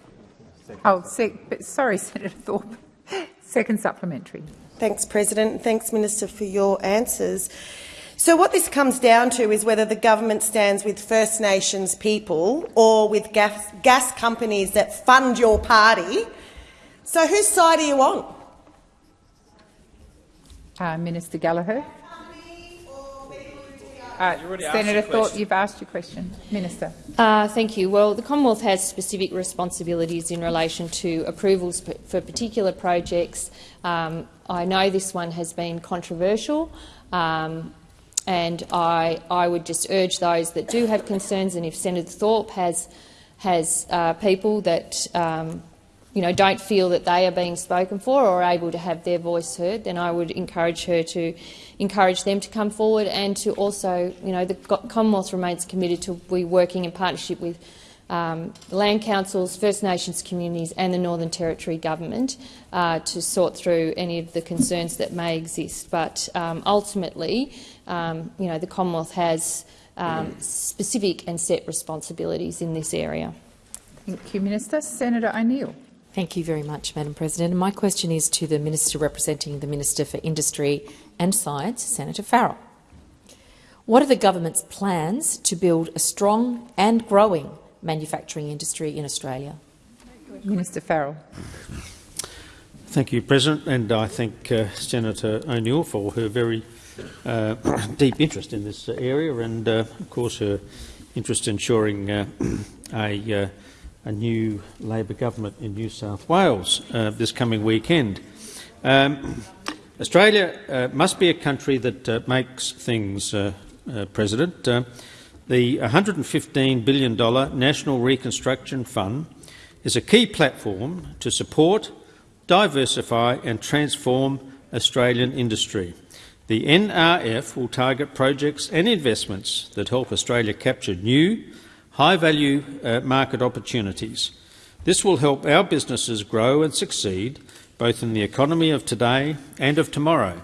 Oh, sorry, Senator Thorpe. Second supplementary. Thanks, President. Thanks, Minister, for your answers. So what this comes down to is whether the government stands with First Nations people or with gas, gas companies that fund your party. So whose side are you on? Uh, Minister Gallagher. Uh, Senator Thorpe, you've asked your question. Minister. Uh, thank you. Well, the Commonwealth has specific responsibilities in relation to approvals for particular projects. Um, I know this one has been controversial. Um, and I, I would just urge those that do have concerns, and if Senator Thorpe has, has uh, people that um, you know, don't feel that they are being spoken for or able to have their voice heard, then I would encourage her to encourage them to come forward and to also, you know, the Commonwealth remains committed to be working in partnership with um, land councils, First Nations communities and the Northern Territory government uh, to sort through any of the concerns that may exist. But um, ultimately, um, you know, the Commonwealth has um, specific and set responsibilities in this area. Thank you, Minister. Senator O'Neill. Thank you very much, Madam President. My question is to the Minister representing the Minister for Industry and Science, Senator Farrell. What are the government's plans to build a strong and growing manufacturing industry in Australia? Minister Farrell. Thank you, President, and I thank uh, Senator O'Neill for her very uh, deep interest in this area and, uh, of course, her interest in ensuring uh, a, uh, a, new Labor government in New South Wales uh, this coming weekend. Um, Australia must be a country that makes things, President. The $115 billion National Reconstruction Fund is a key platform to support, diversify and transform Australian industry. The NRF will target projects and investments that help Australia capture new, high-value uh, market opportunities. This will help our businesses grow and succeed, both in the economy of today and of tomorrow.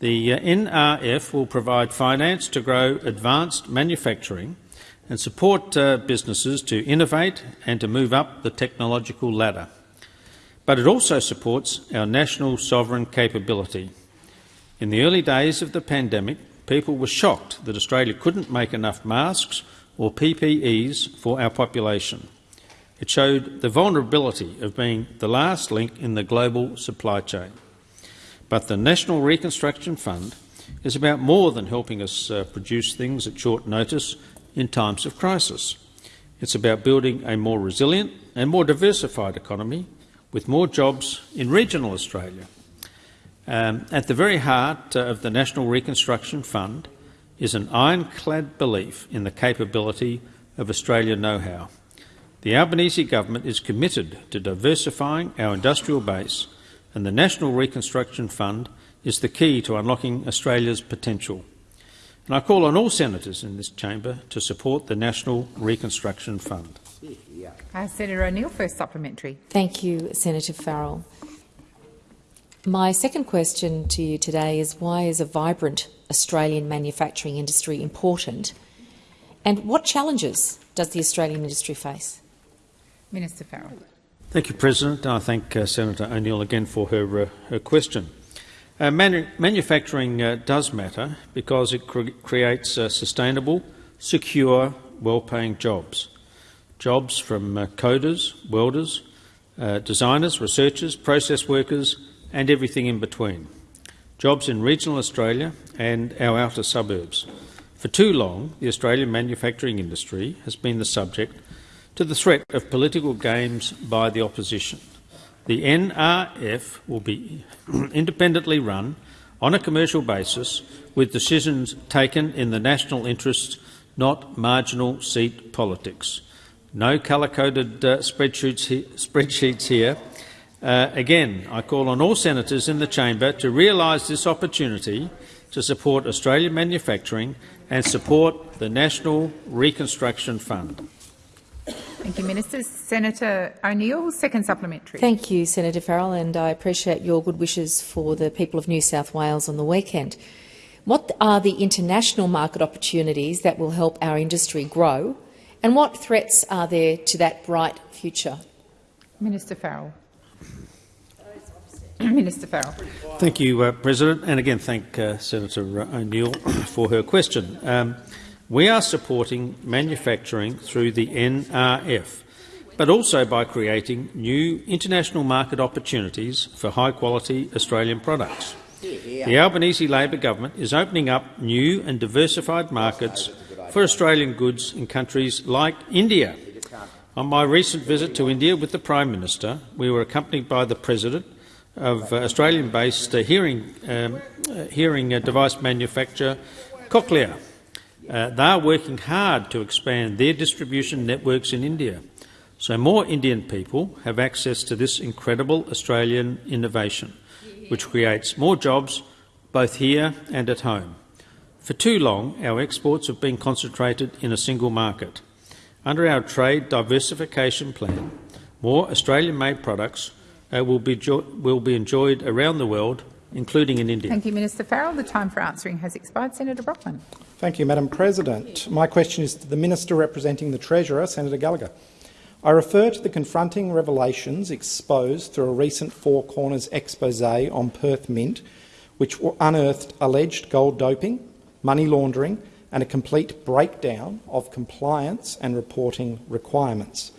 The uh, NRF will provide finance to grow advanced manufacturing and support uh, businesses to innovate and to move up the technological ladder. But it also supports our national sovereign capability. In the early days of the pandemic, people were shocked that Australia couldn't make enough masks or PPEs for our population. It showed the vulnerability of being the last link in the global supply chain. But the National Reconstruction Fund is about more than helping us uh, produce things at short notice in times of crisis. It's about building a more resilient and more diversified economy with more jobs in regional Australia. Um, at the very heart uh, of the National Reconstruction Fund is an ironclad belief in the capability of Australian know-how. The Albanese government is committed to diversifying our industrial base and the National Reconstruction Fund is the key to unlocking Australia's potential. And I call on all senators in this chamber to support the National Reconstruction Fund. Uh, Senator O'Neill, first supplementary. Thank you, Senator Farrell. My second question to you today is why is a vibrant Australian manufacturing industry important And what challenges does the Australian industry face? Minister Farrell. Thank you, President. I thank uh, Senator O'Neill again for her, uh, her question. Uh, manu manufacturing uh, does matter because it cre creates uh, sustainable, secure, well-paying jobs. Jobs from uh, coders, welders, designers, researchers, process workers and everything in between. Jobs in regional Australia and our outer suburbs. For too long, the Australian manufacturing industry has been the subject to the threat of political games by the opposition. The NRF will be independently run on a commercial basis with decisions taken in the national interest, not marginal seat politics. No colour-coded uh, spreadsheets, he spreadsheets here. Uh, again, I call on all senators in the chamber to realise this opportunity to support Australian manufacturing and support the National Reconstruction Fund. Thank you, Minister. Senator O'Neill, second supplementary. Thank you, Senator Farrell, and I appreciate your good wishes for the people of New South Wales on the weekend. What are the international market opportunities that will help our industry grow, and what threats are there to that bright future? Minister Farrell. Minister Farrell. Thank you, uh, President, and again thank uh, Senator O'Neill for her question. Um, we are supporting manufacturing through the NRF, but also by creating new international market opportunities for high-quality Australian products. The Albanese Labor government is opening up new and diversified markets for Australian goods in countries like India. On my recent visit to India with the Prime Minister, we were accompanied by the President of uh, Australian-based uh, hearing, um, uh, hearing device manufacturer Cochlear. They are working hard to expand their distribution networks in India, so more Indian people have access to this incredible Australian innovation, which creates more jobs both here and at home. For too long, our exports have been concentrated in a single market. Under our trade diversification plan, more Australian-made products uh, will, be will be enjoyed around the world including in India. Thank you, Minister Farrell. The time for answering has expired. Senator Brockman. Thank you, Madam President. My question is to the Minister representing the Treasurer, Senator Gallagher. I refer to the confronting revelations exposed through a recent Four Corners expose on Perth Mint, which unearthed alleged gold doping, money laundering and a complete breakdown of compliance and reporting requirements.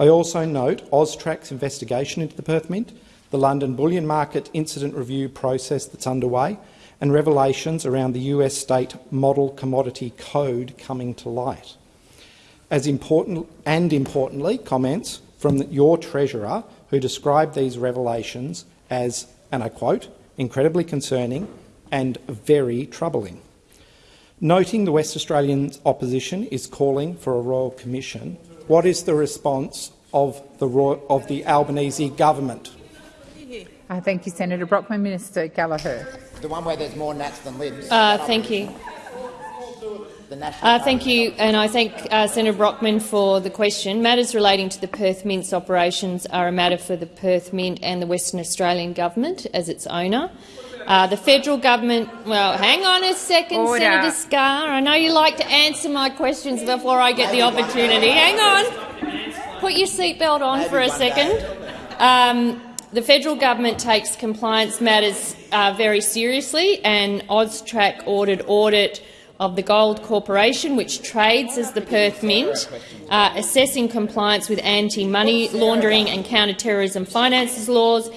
I also note AUSTRAC's investigation into the Perth Mint the London bullion market incident review process that's underway, and revelations around the US state model commodity code coming to light. As important and importantly, comments from your treasurer who described these revelations as, and I quote, incredibly concerning and very troubling. Noting the West Australian opposition is calling for a royal commission, what is the response of the, of the Albanese government? Uh, thank you, Senator Brockman. Minister Gallagher. The one where there's more Nats than libs. Uh, thank you. Uh, thank you, and I thank uh, Senator Brockman for the question. Matters relating to the Perth Mint's operations are a matter for the Perth Mint and the Western Australian Government as its owner. Uh, the federal government, well, hang on a second, Order. Senator Scarr. I know you like to answer my questions before I get the opportunity. Hang on. Put your seatbelt on for a second. Um, the federal government takes compliance matters uh, very seriously, and AUSTRAC ordered audit of the Gold Corporation, which trades as the Perth Mint, uh, assessing compliance with anti-money laundering and counter-terrorism finances laws,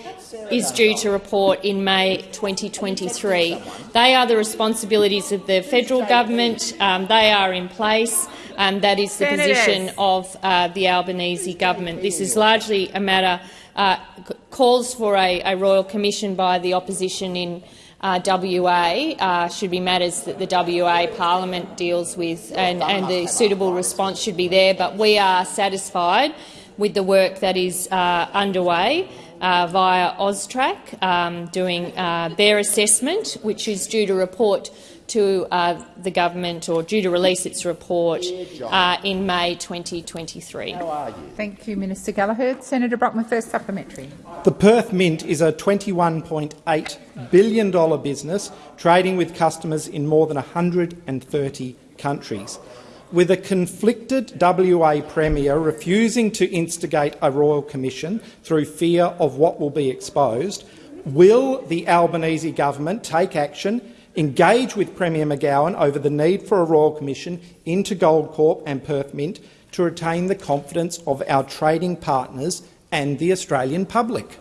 is due to report in May 2023. They are the responsibilities of the federal government. Um, they are in place. Um, that is the position of uh, the Albanese government. This is largely a matter uh, calls for a, a, royal commission by the opposition in uh, WA uh, should be matters that the WA Parliament deals with, and, and, the suitable response should be there. But we are satisfied with the work that is uh, underway uh, via AUSTRAC, um, doing uh, their assessment, which is due to report to uh, the government or due to release its report uh, in May 2023. Thank you, Minister Gallagher. Senator Brockman, first supplementary. The Perth Mint is a $21.8 billion business trading with customers in more than 130 countries. With a conflicted WA Premier refusing to instigate a royal commission through fear of what will be exposed, will the Albanese government take action, engage with Premier McGowan over the need for a royal commission into Goldcorp and Perth Mint to retain the confidence of our trading partners and the Australian public?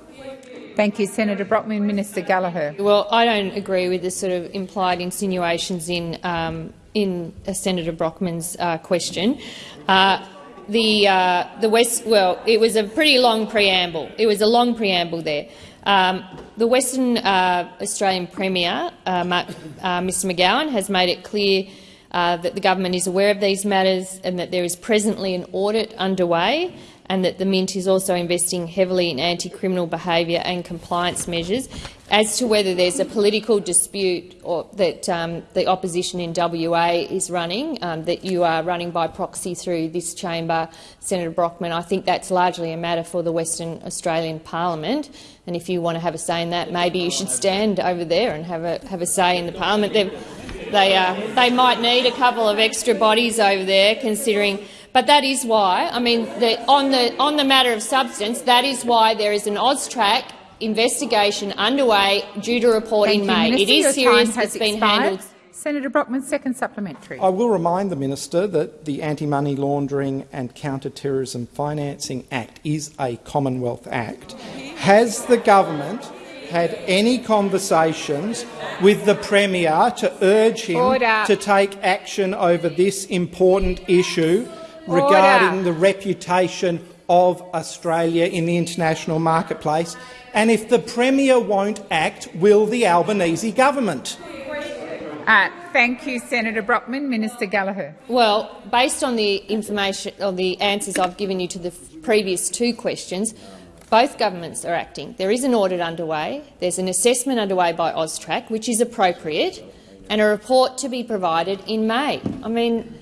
Thank you, Senator Brockman. Minister Gallagher. Well, I don't agree with the sort of implied insinuations in um, in uh, Senator Brockman's uh, question. Uh, the uh, the West well, it was a pretty long preamble. It was a long preamble there. Um, the Western uh, Australian Premier, uh, Mr McGowan, has made it clear that the government is aware of these matters and that there is presently an audit underway and that the Mint is also investing heavily in anti-criminal behaviour and compliance measures. As to whether there's a political dispute or that um, the opposition in WA is running, um, that you are running by proxy through this chamber, Senator Brockman, I think that's largely a matter for the Western Australian Parliament. And if you want to have a say in that, maybe you should stand over there and have a have a say in the Parliament. They they, uh, they might need a couple of extra bodies over there, considering but that is why, I mean, the, on, the, on the matter of substance, that is why there is an AUSTRAC investigation underway due to report Thank in you, May. Minister. It is Your serious. Has it's been expired. handled. Senator Brockman, second supplementary. I will remind the minister that the Anti-Money Laundering and Counter-Terrorism Financing Act is a Commonwealth Act. Has the government had any conversations with the Premier to urge him Order. to take action over this important issue regarding Order. the reputation of Australia in the international marketplace? And if the Premier won't act, will the Albanese government? Uh, thank you, Senator Brockman. Minister Gallagher. Well, based on the information or the answers I've given you to the previous two questions, both governments are acting. There is an audit underway. There's an assessment underway by AUSTRAC, which is appropriate, and a report to be provided in May. I mean,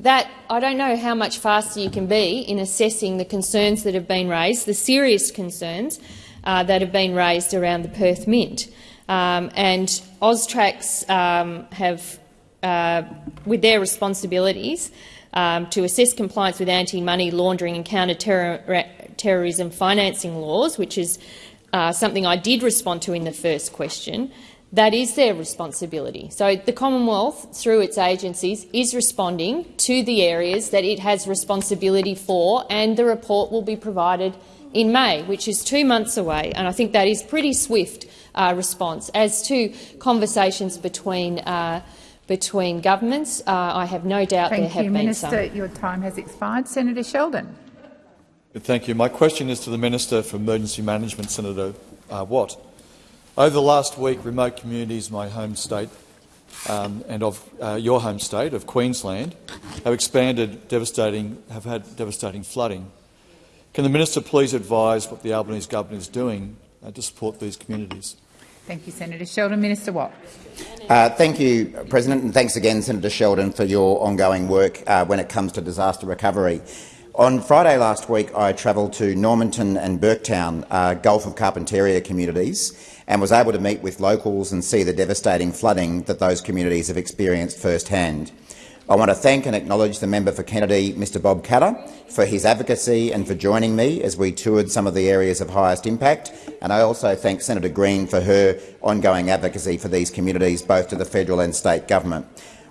that I don't know how much faster you can be in assessing the concerns that have been raised, the serious concerns uh, that have been raised around the Perth Mint. Um, and AUSTRACs um, have, uh, with their responsibilities um, to assess compliance with anti-money laundering and counter-terrorism financing laws, which is uh, something I did respond to in the first question, that is their responsibility. So the Commonwealth, through its agencies, is responding to the areas that it has responsibility for, and the report will be provided in May, which is two months away. And I think that is pretty swift uh, response. As to conversations between uh, between governments, uh, I have no doubt Thank there have you, been Minister. some. Your time has expired. Senator Sheldon. Thank you. My question is to the Minister for Emergency Management, Senator uh, Watt. Over the last week, remote communities, my home state um, and of uh, your home state of Queensland, have expanded devastating, have had devastating flooding. Can the minister please advise what the Albanese government is doing uh, to support these communities? Thank you, Senator Sheldon. Minister Watt. Uh, thank you, President, and thanks again, Senator Sheldon, for your ongoing work uh, when it comes to disaster recovery. On Friday last week, I travelled to Normanton and Burketown, uh, Gulf of Carpentaria communities, and was able to meet with locals and see the devastating flooding that those communities have experienced firsthand. I want to thank and acknowledge the member for Kennedy, Mr Bob Katter, for his advocacy and for joining me as we toured some of the areas of highest impact. And I also thank Senator Green for her ongoing advocacy for these communities, both to the federal and state government.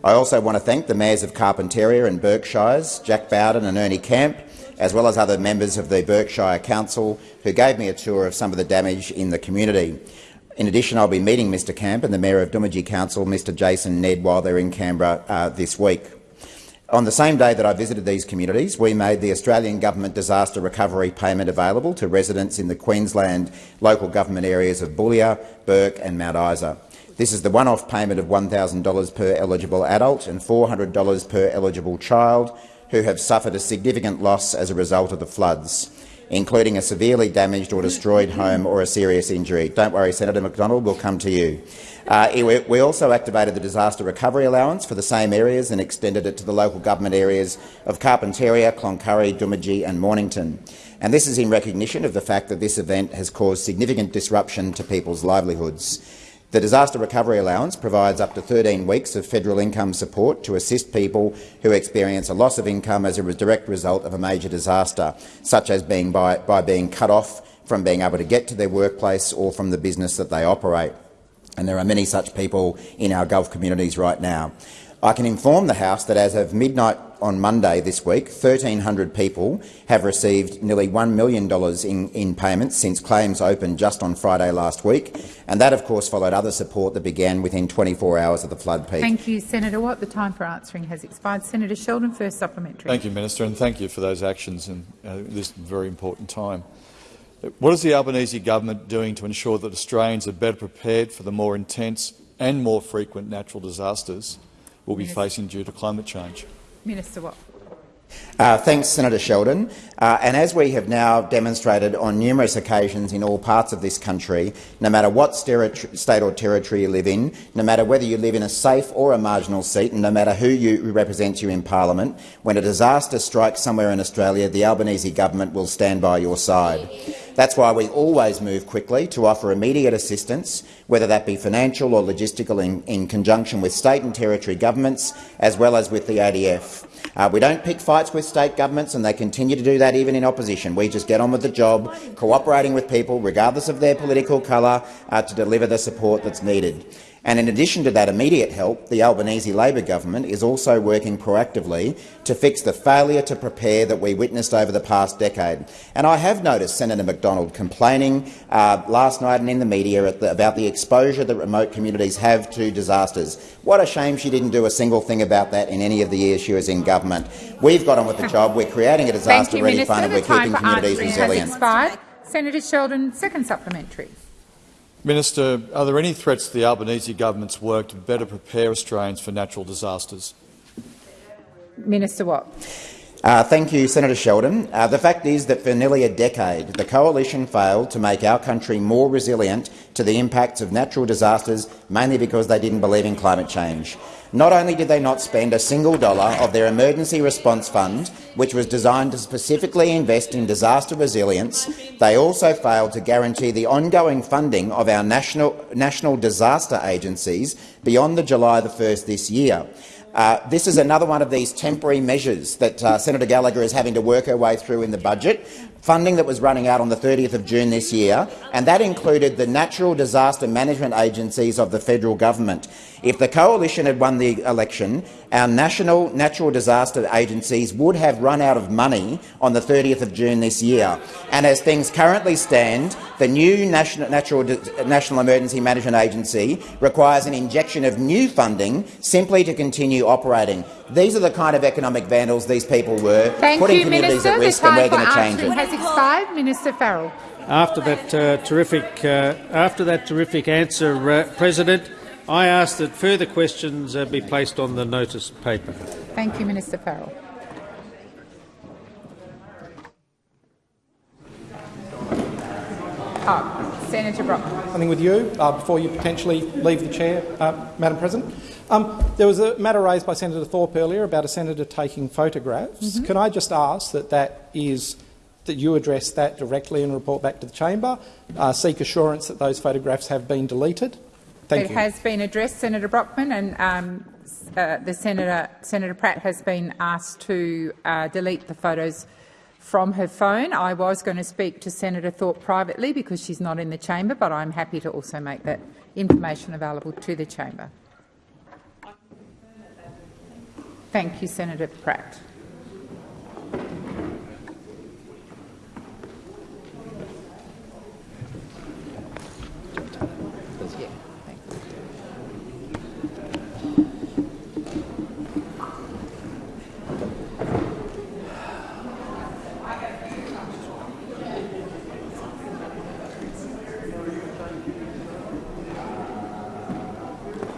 I also want to thank the mayors of Carpentaria and Burke Shires, Jack Bawden and Ernie Camp, as well as other members of the Burke Shire Council who gave me a tour of some of the damage in the community. In addition, I'll be meeting Mr Camp and the Mayor of Doomadgee Council, Mr Jason Ned, while they're in Canberra uh, this week. On the same day that I visited these communities, we made the Australian Government Disaster Recovery Payment available to residents in the Queensland local government areas of Boulia, Burke and Mount Isa. This is the one-off payment of $1,000 per eligible adult and $400 per eligible child who have suffered a significant loss as a result of the floods including a severely damaged or destroyed home or a serious injury. Don't worry, Senator McDonald, we'll come to you. Uh, we also activated the disaster recovery allowance for the same areas and extended it to the local government areas of Carpentaria, Cloncurry, Doomadgee and Mornington. And this is in recognition of the fact that this event has caused significant disruption to people's livelihoods. The Disaster Recovery Allowance provides up to 13 weeks of federal income support to assist people who experience a loss of income as a direct result of a major disaster, such as being by, by being cut off from being able to get to their workplace or from the business that they operate. And there are many such people in our Gulf communities right now. I can inform the House that as of midnight on Monday this week, 1,300 people have received nearly $1 million in, in payments since claims opened just on Friday last week, and that of course followed other support that began within 24 hours of the flood peak. Thank you, Senator Watt. The time for answering has expired. Senator Sheldon, first supplementary. Thank you, Minister, and thank you for those actions in uh, this very important time. What is the Albanese government doing to ensure that Australians are better prepared for the more intense and more frequent natural disasters we'll be Minister. facing due to climate change? Minister Watt. Uh, thanks, Senator Sheldon. Uh, and as we have now demonstrated on numerous occasions in all parts of this country, no matter what state or territory you live in, no matter whether you live in a safe or a marginal seat, and no matter who, you, who represents you in parliament, when a disaster strikes somewhere in Australia, the Albanese government will stand by your side. That's why we always move quickly to offer immediate assistance, whether that be financial or logistical, in, in conjunction with state and territory governments, as well as with the ADF. Uh, we don't pick fights with state governments, and they continue to do that even in opposition. We just get on with the job, cooperating with people, regardless of their political colour, uh, to deliver the support that's needed. And in addition to that immediate help, the Albanese Labor government is also working proactively to fix the failure to prepare that we witnessed over the past decade. And I have noticed Senator McDonald complaining uh, last night and in the media the, about the exposure that remote communities have to disasters. What a shame she didn't do a single thing about that in any of the years she was in government. We've got on with the job. We're creating a disaster-ready fund and we're keeping communities resilient. Senator Sheldon, second supplementary. Minister, are there any threats to the Albanese government's work to better prepare Australians for natural disasters? Minister Watt. Uh, thank you, Senator Sheldon. Uh, the fact is that for nearly a decade, the coalition failed to make our country more resilient to the impacts of natural disasters, mainly because they didn't believe in climate change. Not only did they not spend a single dollar of their emergency response fund, which was designed to specifically invest in disaster resilience, they also failed to guarantee the ongoing funding of our national, national disaster agencies beyond the July the 1st this year. Uh, this is another one of these temporary measures that uh, Senator Gallagher is having to work her way through in the budget, funding that was running out on the 30th of June this year, and that included the natural disaster management agencies of the federal government. If the coalition had won the election, our national natural disaster agencies would have run out of money on the 30th of June this year. And as things currently stand, the new National, natural, national Emergency Management Agency requires an injection of new funding simply to continue operating. These are the kind of economic vandals these people were, Thank putting you, communities Minister. at risk, the and we're going to for change answering it. has expired. Minister Farrell. After that uh, terrific, uh, after that terrific answer, uh, President, I ask that further questions uh, be placed on the notice paper. Thank you, Minister Farrell. Oh, Senator Brockman. Something with you uh, before you potentially leave the chair, uh, Madam President. Um, there was a matter raised by Senator Thorpe earlier about a senator taking photographs. Mm -hmm. Can I just ask that that is that you address that directly and report back to the chamber? Uh, seek assurance that those photographs have been deleted. Thank it you. has been addressed, Senator Brockman, and um, uh, the senator, Senator Pratt, has been asked to uh, delete the photos from her phone. I was going to speak to Senator Thorpe privately because she's not in the chamber, but I'm happy to also make that information available to the chamber. Thank you, Senator Pratt.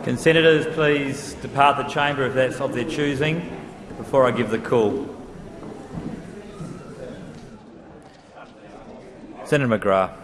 Can senators please depart the chamber if that's of their choosing before I give the call? Senator McGrath.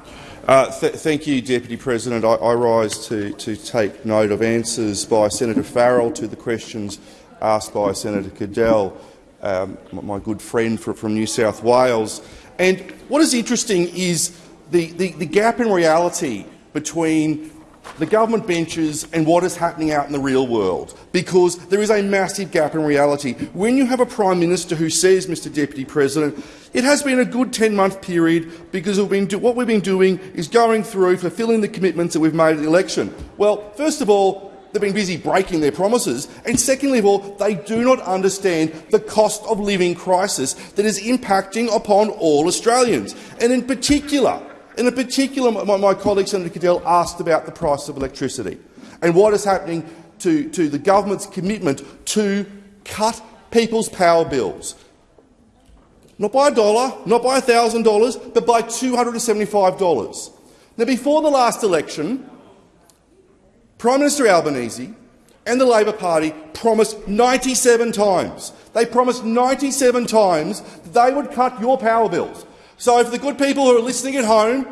Uh, th thank you, Deputy President. I, I rise to, to take note of answers by Senator Farrell to the questions asked by Senator Cadell, um, my good friend from, from New South Wales. And what is interesting is the, the, the gap in reality between the government benches and what is happening out in the real world, because there is a massive gap in reality. When you have a Prime Minister who says, Mr Deputy President, it has been a good 10-month period because we've been what we've been doing is going through, fulfilling the commitments that we've made at the election. Well, first of all, they've been busy breaking their promises, and secondly of all, they do not understand the cost of living crisis that is impacting upon all Australians, and in particular, in particular, my, my colleague Senator Cadell asked about the price of electricity and what is happening to, to the government's commitment to cut people's power bills. Not by a dollar, not by $1,000, but by $275. Now, before the last election, Prime Minister Albanese and the Labor Party promised 97 times. They promised 97 times that they would cut your power bills. So for the good people who are listening at home,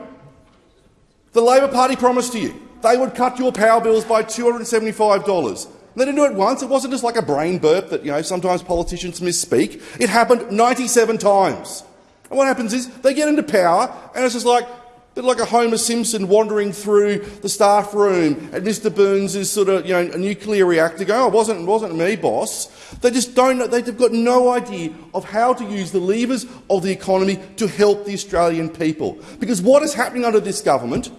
the Labor Party promised to you they would cut your power bills by $275. They didn't do it once. It wasn't just like a brain burp that you know sometimes politicians misspeak. It happened 97 times. And what happens is they get into power, and it's just like bit like a Homer Simpson wandering through the staff room at Mr. Burns' is sort of, you know, a nuclear reactor going, oh, it wasn't, it wasn't me, boss. They just don't know, they've got no idea of how to use the levers of the economy to help the Australian people. Because what is happening under this government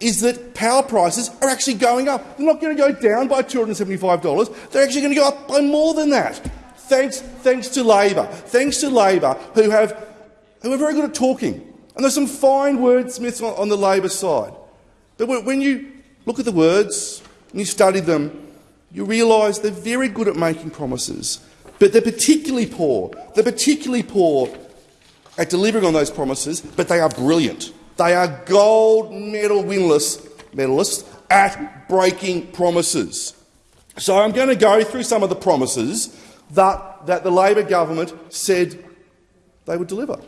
is that power prices are actually going up. They're not going to go down by $275. They're actually going to go up by more than that. Thanks, thanks to Labor. Thanks to Labor, who, have, who are very good at talking. And there's some fine wordsmiths on, the Labor side. But when you look at the words and you study them, you realise they're very good at making promises, but they're particularly poor. They're particularly poor at delivering on those promises, but they are brilliant. They are gold medal winless medalists at breaking promises. So I'm going to go through some of the promises that, that the Labor government said they would deliver.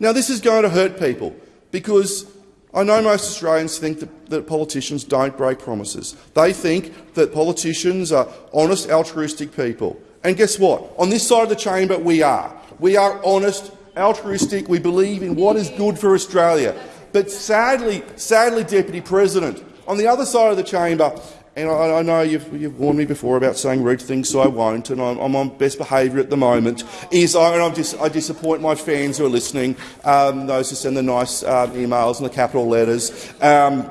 Now, this is going to hurt people because I know most Australians think that, that, politicians don't break promises. They think that politicians are honest, altruistic people. And guess what? On this side of the chamber, we are. We are honest, altruistic. We believe in what is good for Australia. But sadly, sadly, Deputy President, on the other side of the chamber, and I, I know you've, you've, warned me before about saying rude things, so I won't, and I'm, I'm on best behaviour at the moment, is I, and dis I disappoint my fans who are listening, um, those who send the nice um, emails and the capital letters, um,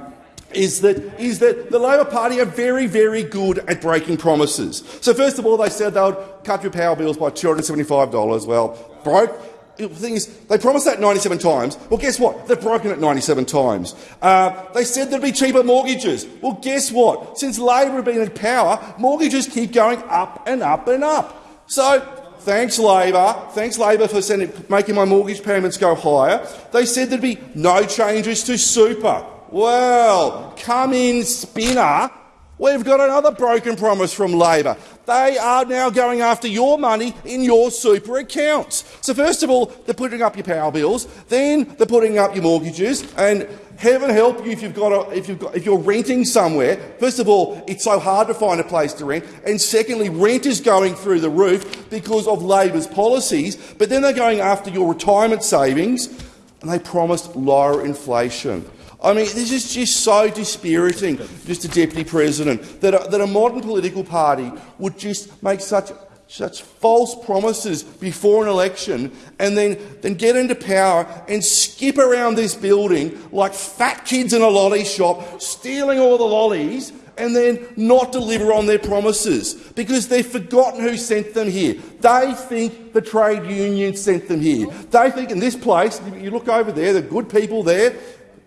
is that, is that the Labor Party are very, very good at breaking promises. So first of all, they said they would cut your power bills by $275. Well, broke the thing is, they promised that 97 times. Well, guess what? They've broken it 97 times. Uh, they said there'd be cheaper mortgages. Well, guess what? Since Labor have been in power, mortgages keep going up and up and up. So, thanks Labor. Thanks Labor for sending, making my mortgage payments go higher. They said there'd be no changes to super. Well, come in, spinner. We've got another broken promise from Labor. They are now going after your money in your super accounts. So first of all, they're putting up your power bills, then they're putting up your mortgages, and heaven help you if you've got, a, if, you've got if you're renting somewhere. First of all, it's so hard to find a place to rent, and secondly, rent is going through the roof because of Labor's policies. But then they're going after your retirement savings, and they promised lower inflation. I mean, this is just so dispiriting, Mr Deputy President, that a, that a modern political party would just make such such false promises before an election and then, then get into power and skip around this building like fat kids in a lolly shop, stealing all the lollies and then not deliver on their promises because they've forgotten who sent them here. They think the trade union sent them here. They think in this place, you look over there, the good people there,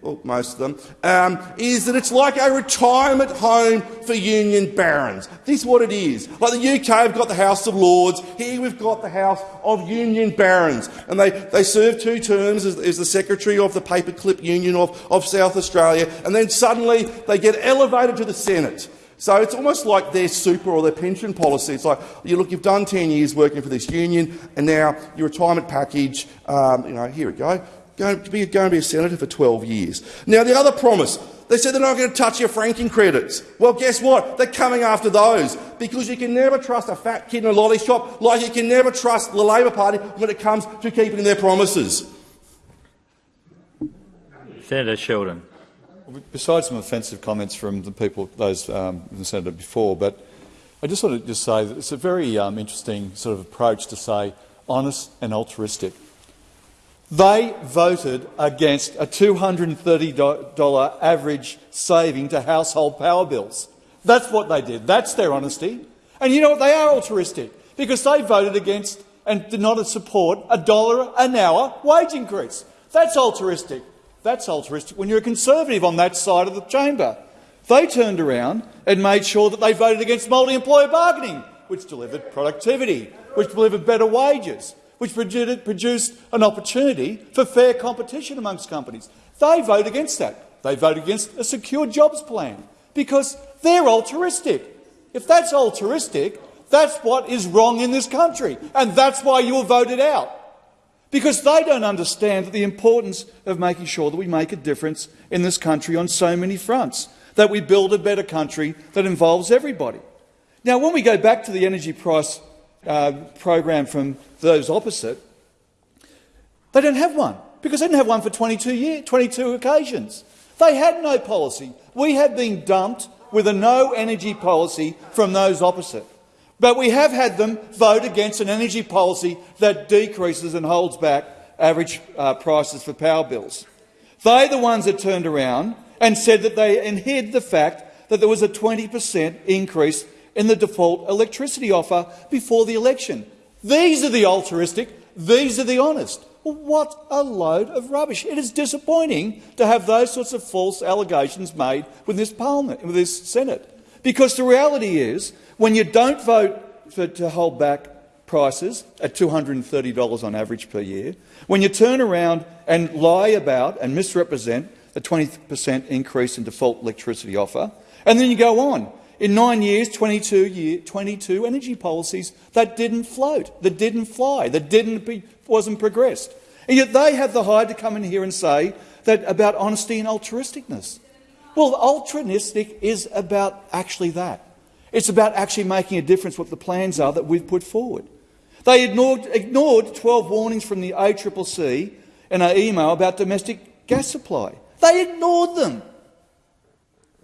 well, most of them, um, is that it's like a retirement home for union barons. This is what it is. Like the UK, we've got the House of Lords. Here we've got the House of Union Barons. And they, they serve two terms as, as the Secretary of the Paperclip Union of, of South Australia. And then suddenly they get elevated to the Senate. So it's almost like their super or their pension policy. It's like, you look, you've done 10 years working for this union, and now your retirement package, um, you know, here we go going to be, going to be a senator for 12 years. Now, the other promise, they said they're not going to touch your franking credits. Well, guess what? They're coming after those because you can never trust a fat kid in a lolly shop like you can never trust the Labor Party when it comes to keeping their promises. Senator Sheldon. besides some offensive comments from the people, those um, the senator before, but I just want to just say that it's a very um, interesting sort of approach to say honest and altruistic. They voted against a $230 average saving to household power bills. That's what they did. That's their honesty. And you know what? They are altruistic because they voted against and did not support a dollar an hour wage increase. That's altruistic. That's altruistic when you're a Conservative on that side of the chamber. They turned around and made sure that they voted against multi-employer bargaining, which delivered productivity, which delivered better wages, which produced an opportunity for fair competition amongst companies. They vote against that. They vote against a secure jobs plan because they're altruistic. If that's altruistic, that's what is wrong in this country, and that's why you were voted out because they don't understand the importance of making sure that we make a difference in this country on so many fronts, that we build a better country that involves everybody. Now, when we go back to the energy price uh, program from those opposite, they don't have one because they didn't have one for 22, year, 22 occasions. They had no policy. We have been dumped with a no energy policy from those opposite. But we have had them vote against an energy policy that decreases and holds back average uh, prices for power bills. They're the ones that turned around and said that they and hid the fact that there was a 20 per cent increase in the default electricity offer before the election. These are the altruistic, these are the honest. What a load of rubbish. It is disappointing to have those sorts of false allegations made with this parliament, with this Senate. Because the reality is when you don't vote for, to hold back prices at $230 on average per year, when you turn around and lie about and misrepresent a 20 per cent increase in default electricity offer, and then you go on. In nine years, 22, year, 22 energy policies that didn't float, that didn't fly, that didn't be, wasn't progressed. And yet they have the hide to come in here and say that about honesty and altruisticness. Well, altruistic is about actually that. It's about actually making a difference what the plans are that we've put forward. They ignored, ignored 12 warnings from the ACCC in an email about domestic gas supply. They ignored them.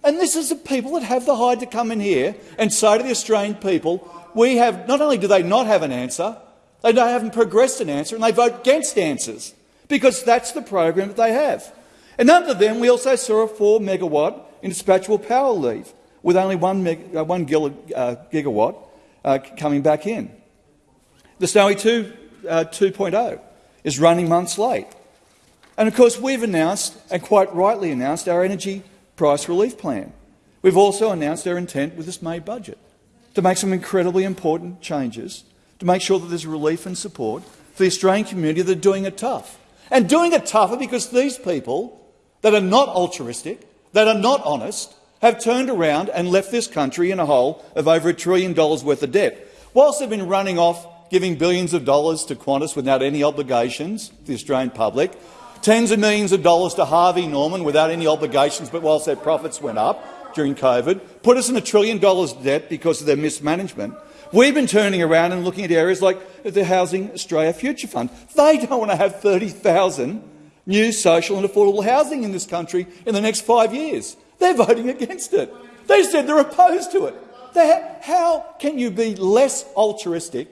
And this is the people that have the hide to come in here and say to the Australian people, we have, not only do they not have an answer, they haven't progressed an answer and they vote against answers because that's the program that they have. And under them, we also saw a 4 megawatt indispatchable power leave with only one, meg, uh, one uh, gigawatt uh, coming back in. The Snowy 2, uh, 2.0 is running months late. And of course, we've announced, and quite rightly announced, our energy price relief plan. We've also announced our intent with this May budget to make some incredibly important changes to make sure that there's relief and support for the Australian community that are doing it tough. And doing it tougher because these people that are not altruistic, that are not honest, have turned around and left this country in a hole of over a trillion dollars worth of debt. Whilst they've been running off giving billions of dollars to Qantas without any obligations to the Australian public, tens of millions of dollars to Harvey Norman without any obligations, but whilst their profits went up during COVID, put us in a trillion dollars debt because of their mismanagement. We've been turning around and looking at areas like the Housing Australia Future Fund. They don't want to have 30,000 new social and affordable housing in this country in the next five years. They're voting against it. They said they're opposed to it. how can you be less altruistic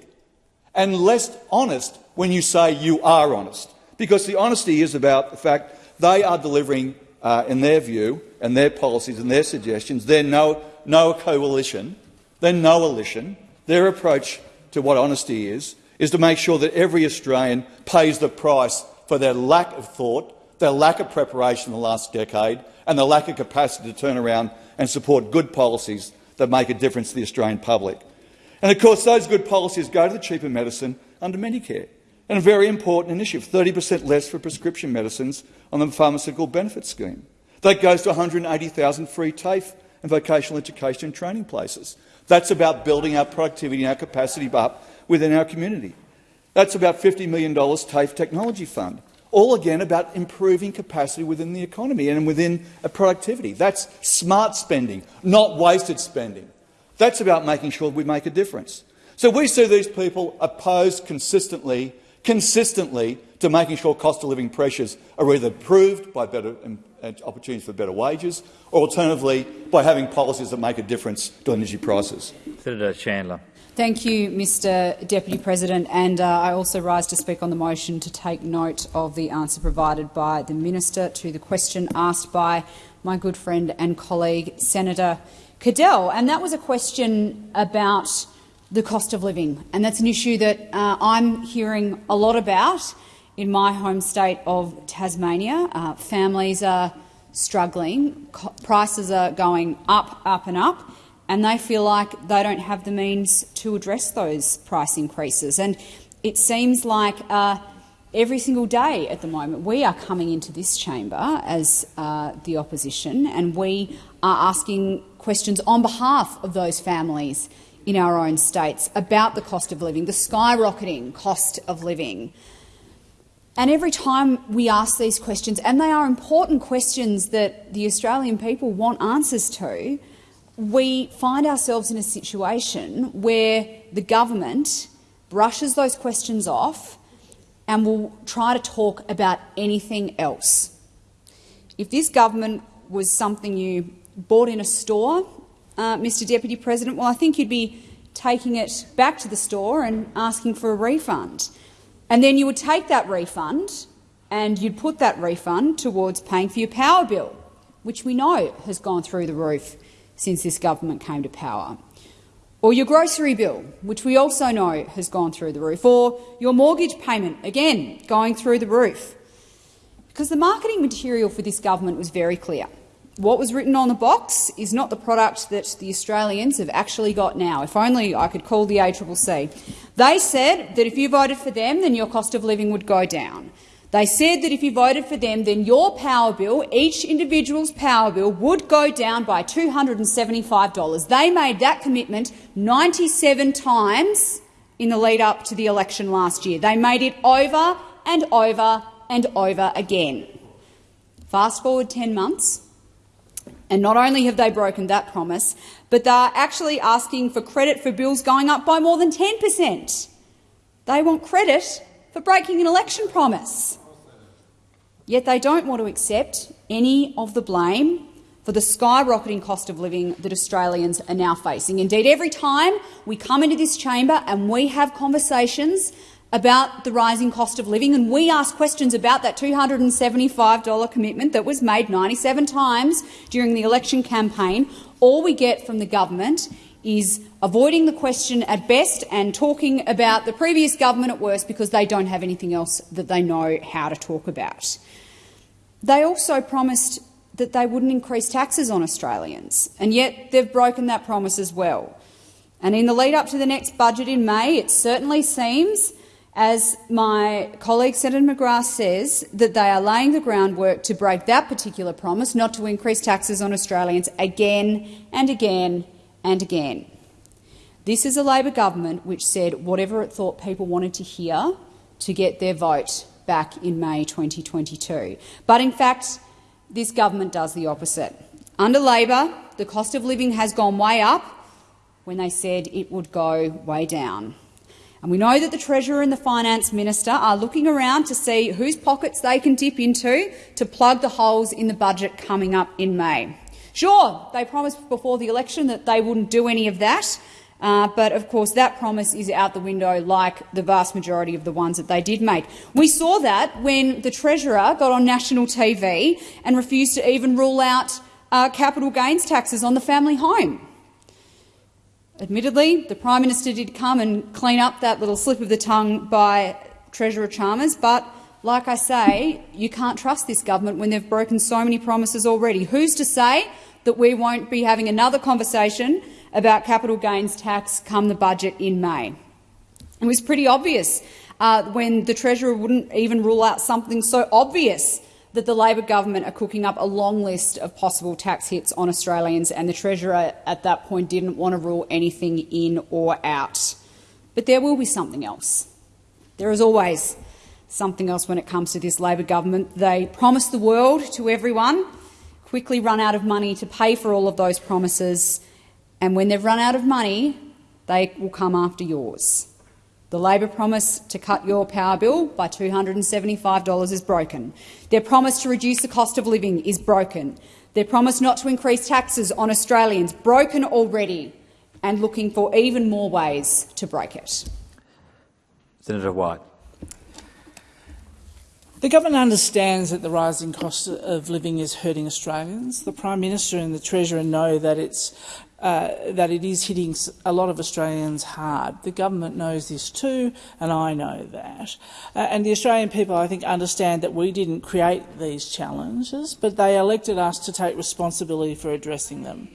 and less honest when you say you are honest? Because the honesty is about the fact they are delivering, uh, in their view, and their policies and their suggestions, they're no, no coalition, they're no elition. Their approach to what honesty is, is to make sure that every Australian pays the price for their lack of thought, their lack of preparation in the last decade, and their lack of capacity to turn around and support good policies that make a difference to the Australian public. And of course, those good policies go to the cheaper medicine under Medicare, and a very important initiative, 30 per cent less for prescription medicines on the pharmaceutical benefit scheme. That goes to 180,000 free TAFE and vocational education and training places. That's about building our productivity and our capacity up within our community. That's about $50 million TAFE Technology Fund all again about improving capacity within the economy and within productivity. That's smart spending, not wasted spending. That's about making sure we make a difference. So we see these people opposed consistently, consistently to making sure cost of living pressures are either improved by better uh, opportunities for better wages, or alternatively by having policies that make a difference to energy prices? Senator Chandler. Thank you, Mr Deputy President. And uh, I also rise to speak on the motion to take note of the answer provided by the Minister to the question asked by my good friend and colleague Senator Cadell. And that was a question about the cost of living. And that's an issue that uh, I'm hearing a lot about in my home state of Tasmania. Uh, families are struggling, prices are going up, up and up and they feel like they don't have the means to address those price increases. And it seems like uh, every single day at the moment we are coming into this chamber as uh, the opposition and we are asking questions on behalf of those families in our own states about the cost of living, the skyrocketing cost of living. And every time we ask these questions, and they are important questions that the Australian people want answers to, we find ourselves in a situation where the government brushes those questions off and will try to talk about anything else. If this government was something you bought in a store, uh, Mr Deputy President, well, I think you'd be taking it back to the store and asking for a refund. And then you would take that refund and you'd put that refund towards paying for your power bill, which we know has gone through the roof since this government came to power. Or your grocery bill, which we also know has gone through the roof. Or your mortgage payment, again, going through the roof. Because the marketing material for this government was very clear. What was written on the box is not the product that the Australians have actually got now. If only I could call the ACCC. They said that if you voted for them, then your cost of living would go down. They said that if you voted for them, then your power bill, each individual's power bill, would go down by $275. They made that commitment 97 times in the lead up to the election last year. They made it over and over and over again. Fast forward 10 months, and not only have they broken that promise, but they're actually asking for credit for bills going up by more than 10 per cent. They want credit for breaking an election promise. Yet they don't want to accept any of the blame for the skyrocketing cost of living that Australians are now facing. Indeed, every time we come into this chamber and we have conversations about the rising cost of living and we ask questions about that $275 commitment that was made 97 times during the election campaign, all we get from the government is avoiding the question at best and talking about the previous government at worst because they don't have anything else that they know how to talk about. They also promised that they wouldn't increase taxes on Australians, and yet they've broken that promise as well. And in the lead up to the next budget in May, it certainly seems, as my colleague Senator McGrath says, that they are laying the groundwork to break that particular promise, not to increase taxes on Australians again and again and again. This is a Labor government which said whatever it thought people wanted to hear to get their vote back in May 2022. But in fact, this government does the opposite. Under Labor, the cost of living has gone way up when they said it would go way down. And we know that the Treasurer and the Finance Minister are looking around to see whose pockets they can dip into to plug the holes in the budget coming up in May. Sure, they promised before the election that they wouldn't do any of that, uh, but of course that promise is out the window like the vast majority of the ones that they did make. We saw that when the Treasurer got on national TV and refused to even rule out uh, capital gains taxes on the family home. Admittedly, the Prime Minister did come and clean up that little slip of the tongue by Treasurer Chalmers, but like I say, you can't trust this government when they've broken so many promises already. Who's to say that we won't be having another conversation about capital gains tax come the budget in May. It was pretty obvious uh, when the Treasurer wouldn't even rule out something so obvious that the Labor government are cooking up a long list of possible tax hits on Australians, and the Treasurer at that point didn't want to rule anything in or out. But there will be something else. There is always something else when it comes to this Labor government. They promise the world to everyone, quickly run out of money to pay for all of those promises, and when they've run out of money, they will come after yours. The Labor promise to cut your power bill by $275 is broken. Their promise to reduce the cost of living is broken. Their promise not to increase taxes on Australians, broken already, and looking for even more ways to break it. Senator White. The government understands that the rising cost of living is hurting Australians. The Prime Minister and the Treasurer know that it's uh, that it is hitting a lot of Australians hard. The government knows this too, and I know that. Uh, and the Australian people, I think, understand that we didn't create these challenges, but they elected us to take responsibility for addressing them.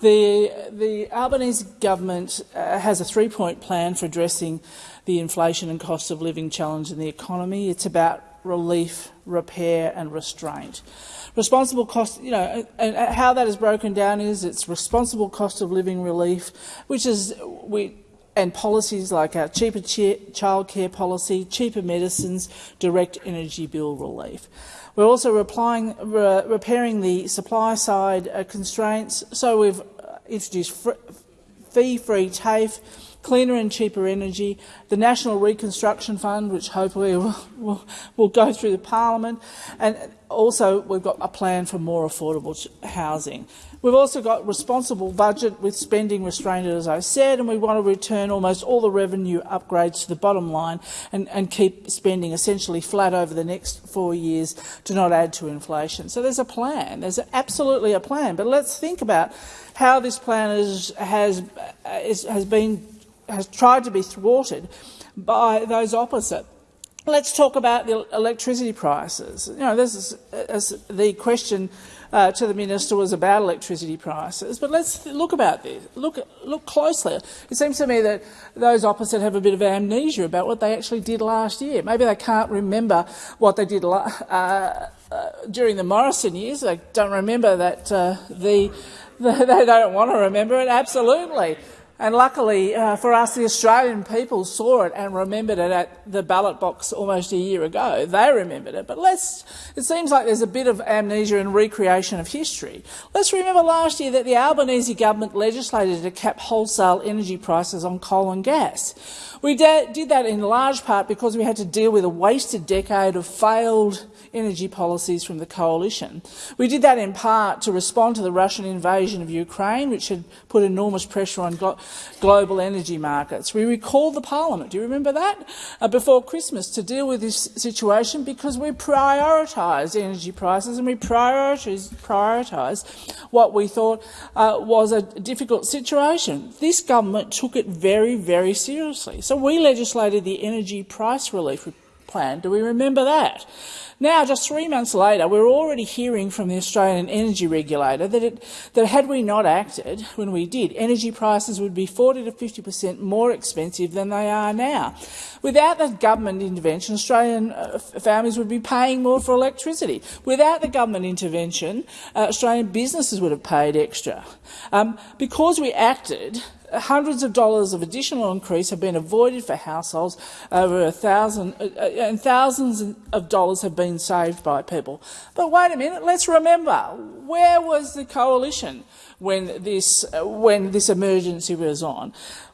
The, the Albanese government uh, has a three-point plan for addressing the inflation and cost of living challenge in the economy. It's about relief, repair and restraint. Responsible cost, you know, and how that is broken down is it's responsible cost of living relief, which is we and policies like our cheaper childcare policy, cheaper medicines, direct energy bill relief. We're also replying, re repairing the supply side uh, constraints. So we've uh, introduced fee-free TAFE, cleaner and cheaper energy, the National Reconstruction Fund, which hopefully will, will, will go through the parliament, and also we've got a plan for more affordable housing. We've also got responsible budget with spending restrained, as I said, and we want to return almost all the revenue upgrades to the bottom line and, and keep spending essentially flat over the next four years to not add to inflation. So there's a plan. There's absolutely a plan. But let's think about how this plan is, has, uh, is, has been has tried to be thwarted by those opposite. Let's talk about the electricity prices. You know, this is, the question uh, to the minister was about electricity prices, but let's look about this. Look, look closely. It seems to me that those opposite have a bit of amnesia about what they actually did last year. Maybe they can't remember what they did uh, uh, during the Morrison years. They don't remember that uh, the, the they don't want to remember it. Absolutely. And luckily uh, for us, the Australian people saw it and remembered it at the ballot box almost a year ago. They remembered it. But let's, it seems like there's a bit of amnesia and recreation of history. Let's remember last year that the Albanese government legislated to cap wholesale energy prices on coal and gas. We did that in large part because we had to deal with a wasted decade of failed energy policies from the coalition. We did that in part to respond to the Russian invasion of Ukraine, which had put enormous pressure on glo global energy markets. We recalled the parliament, do you remember that, uh, before Christmas to deal with this situation because we prioritised energy prices and we prioritised what we thought uh, was a difficult situation. This government took it very, very seriously. So we legislated the energy price relief plan. Do we remember that? Now, just three months later, we're already hearing from the Australian Energy Regulator that, it, that had we not acted when we did, energy prices would be 40 to 50 per cent more expensive than they are now. Without the government intervention, Australian uh, families would be paying more for electricity. Without the government intervention, uh, Australian businesses would have paid extra. Um, because we acted, hundreds of dollars of additional increase have been avoided for households, over a thousand, uh, uh, and thousands of dollars have been saved by people. But wait a minute, let's remember, where was the coalition when this, uh, when this emergency was on?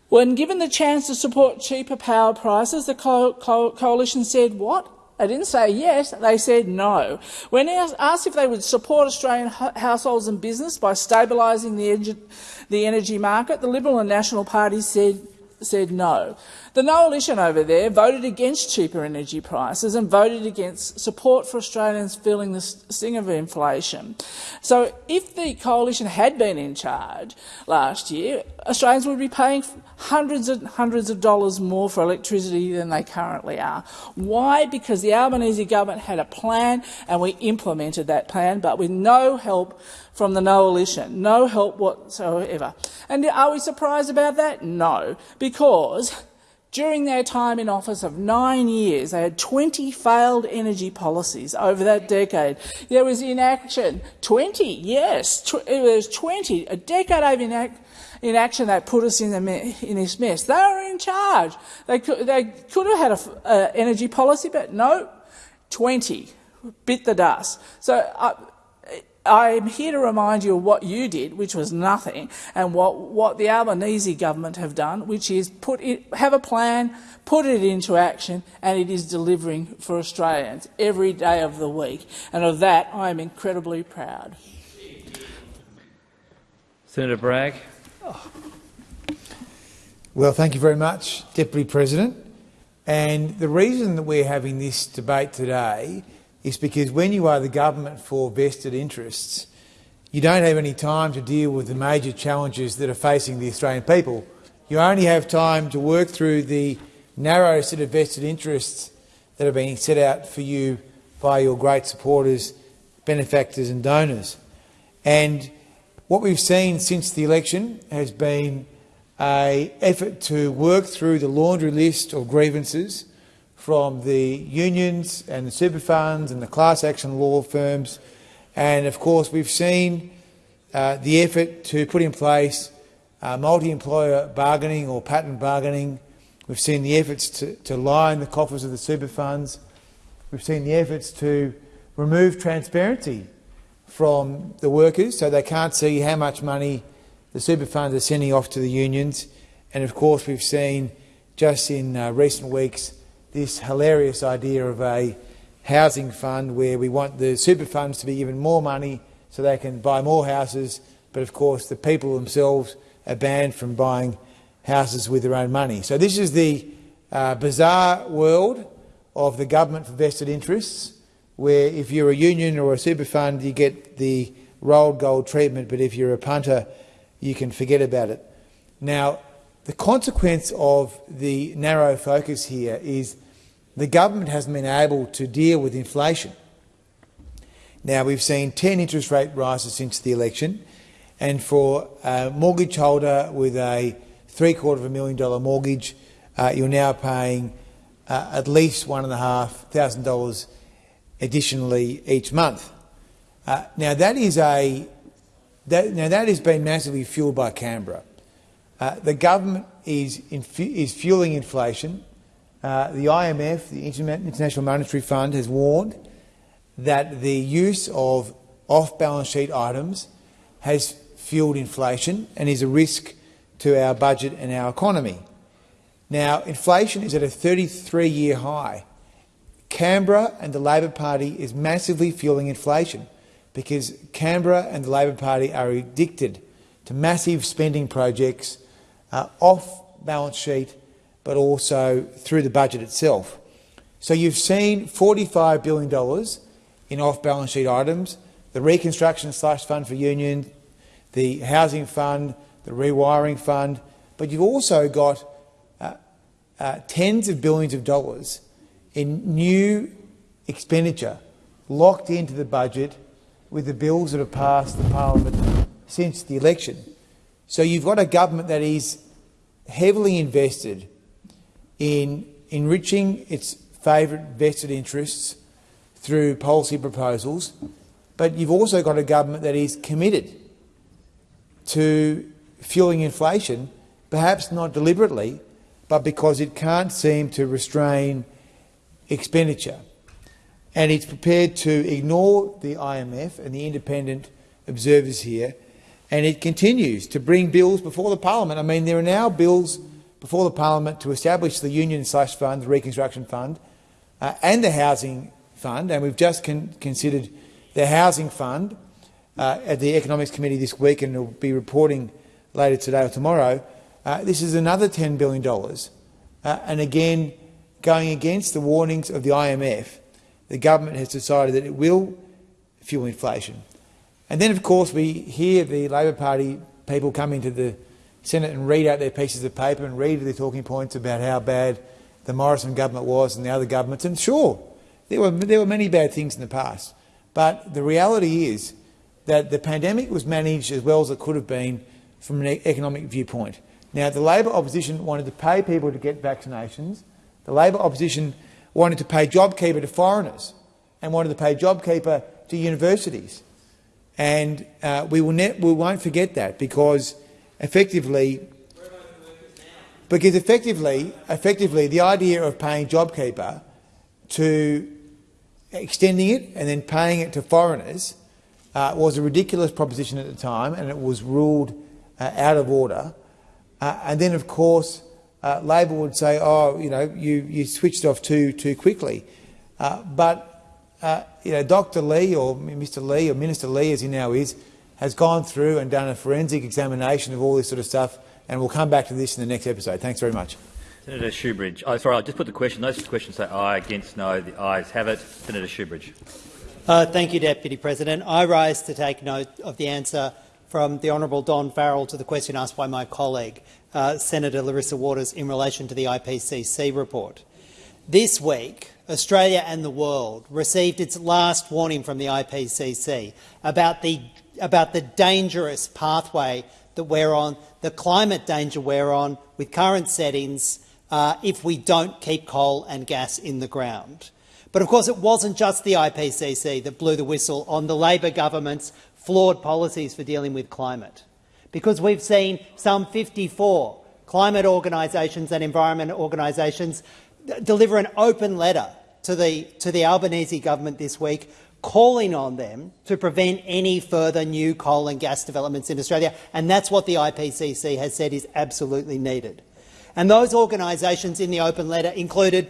When given the chance to support cheaper power prices, the co co coalition said what? They didn't say yes, they said no. When asked if they would support Australian households and business by stabilising the, energy market, the Liberal and National parties said said no. The coalition over there voted against cheaper energy prices and voted against support for Australians feeling the sting of inflation. So if the coalition had been in charge last year, Australians would be paying hundreds and hundreds of dollars more for electricity than they currently are. Why? Because the Albanese government had a plan and we implemented that plan, but with no help from the coalition, no help whatsoever. And are we surprised about that? No, because during their time in office of nine years, they had 20 failed energy policies over that decade. There was inaction. 20, yes, tw it was 20, a decade of inaction inaction that put us in, the, in this mess. They were in charge. They could, they could have had an energy policy, but no, 20 bit the dust. So uh, I'm here to remind you of what you did, which was nothing, and what, what the Albanese government have done, which is put it, have a plan, put it into action, and it is delivering for Australians every day of the week. And of that, I am incredibly proud. Senator Bragg. Well, thank you very much, Deputy President. And the reason that we're having this debate today is because when you are the government for vested interests, you don't have any time to deal with the major challenges that are facing the Australian people. You only have time to work through the narrow set of vested interests that are being set out for you by your great supporters, benefactors and donors. And what we've seen since the election has been an effort to work through the laundry list of grievances from the unions and the super funds and the class action law firms. And of course, we've seen uh, the effort to put in place uh, multi-employer bargaining or pattern bargaining. We've seen the efforts to, to line the coffers of the super funds. We've seen the efforts to remove transparency from the workers so they can't see how much money the super funds are sending off to the unions. And of course, we've seen just in uh, recent weeks this hilarious idea of a housing fund where we want the super funds to be given more money so they can buy more houses, but of course the people themselves are banned from buying houses with their own money. So this is the uh, bizarre world of the government for vested interests where if you're a union or a super fund, you get the rolled gold treatment, but if you're a punter, you can forget about it. Now, the consequence of the narrow focus here is the government hasn't been able to deal with inflation. Now, we've seen 10 interest rate rises since the election, and for a mortgage holder with a three-quarter of a million dollar mortgage, uh, you're now paying uh, at least $1,500 additionally each month. Uh, now that is a that, now that has been massively fueled by Canberra. Uh, the government is is fueling inflation. Uh, the IMF, the International Monetary Fund, has warned that the use of off-balance sheet items has fueled inflation and is a risk to our budget and our economy. Now, inflation is at a 33-year high. Canberra and the Labor Party is massively fueling inflation because Canberra and the Labor Party are addicted to massive spending projects uh, off balance sheet but also through the budget itself. So you've seen $45 billion in off-balance sheet items, the reconstruction slush fund for unions, the housing fund, the rewiring fund, but you've also got uh, uh, tens of billions of dollars in new expenditure locked into the budget with the bills that have passed the parliament since the election. So you've got a government that is heavily invested in enriching its favourite vested interests through policy proposals, but you've also got a government that is committed to fueling inflation, perhaps not deliberately, but because it can't seem to restrain expenditure. And it's prepared to ignore the IMF and the independent observers here, and it continues to bring bills before the parliament. I mean, there are now bills before the parliament to establish the Union Slush Fund, the Reconstruction Fund, uh, and the Housing Fund, and we've just con considered the Housing Fund uh, at the Economics Committee this week, and will be reporting later today or tomorrow. Uh, this is another $10 billion. Uh, and again, going against the warnings of the IMF, the government has decided that it will fuel inflation. And then, of course, we hear the Labor Party people come into the Senate and read out their pieces of paper and read their talking points about how bad the Morrison government was and the other governments. And sure, there were, there were many bad things in the past. But the reality is that the pandemic was managed as well as it could have been from an economic viewpoint. Now, the Labor opposition wanted to pay people to get vaccinations the Labor opposition wanted to pay JobKeeper to foreigners and wanted to pay JobKeeper to universities. And uh, we, will we won't forget that because effectively, because effectively, effectively the idea of paying JobKeeper to extending it and then paying it to foreigners uh, was a ridiculous proposition at the time and it was ruled uh, out of order. Uh, and then, of course, uh, Labor would say, oh, you know, you, you switched off too, too quickly. Uh, but, uh, you know, Dr Leigh or Mr Leigh or Minister Leigh, as he now is, has gone through and done a forensic examination of all this sort of stuff and we'll come back to this in the next episode. Thanks very much. Senator Shoebridge. Oh, sorry, I'll just put the question. Those questions say aye, against, no. The ayes have it. Senator Shoebridge. Uh, thank you, Deputy President. I rise to take note of the answer from the Honourable Don Farrell to the question asked by my colleague, uh, Senator Larissa Waters, in relation to the IPCC report. This week, Australia and the world received its last warning from the IPCC about the, about the dangerous pathway that we're on, the climate danger we're on with current settings uh, if we don't keep coal and gas in the ground. But of course it wasn't just the IPCC that blew the whistle on the Labor government's flawed policies for dealing with climate, because we've seen some 54 climate organisations and environment organisations deliver an open letter to the, to the Albanese government this week calling on them to prevent any further new coal and gas developments in Australia, and that's what the IPCC has said is absolutely needed. And those organisations in the open letter included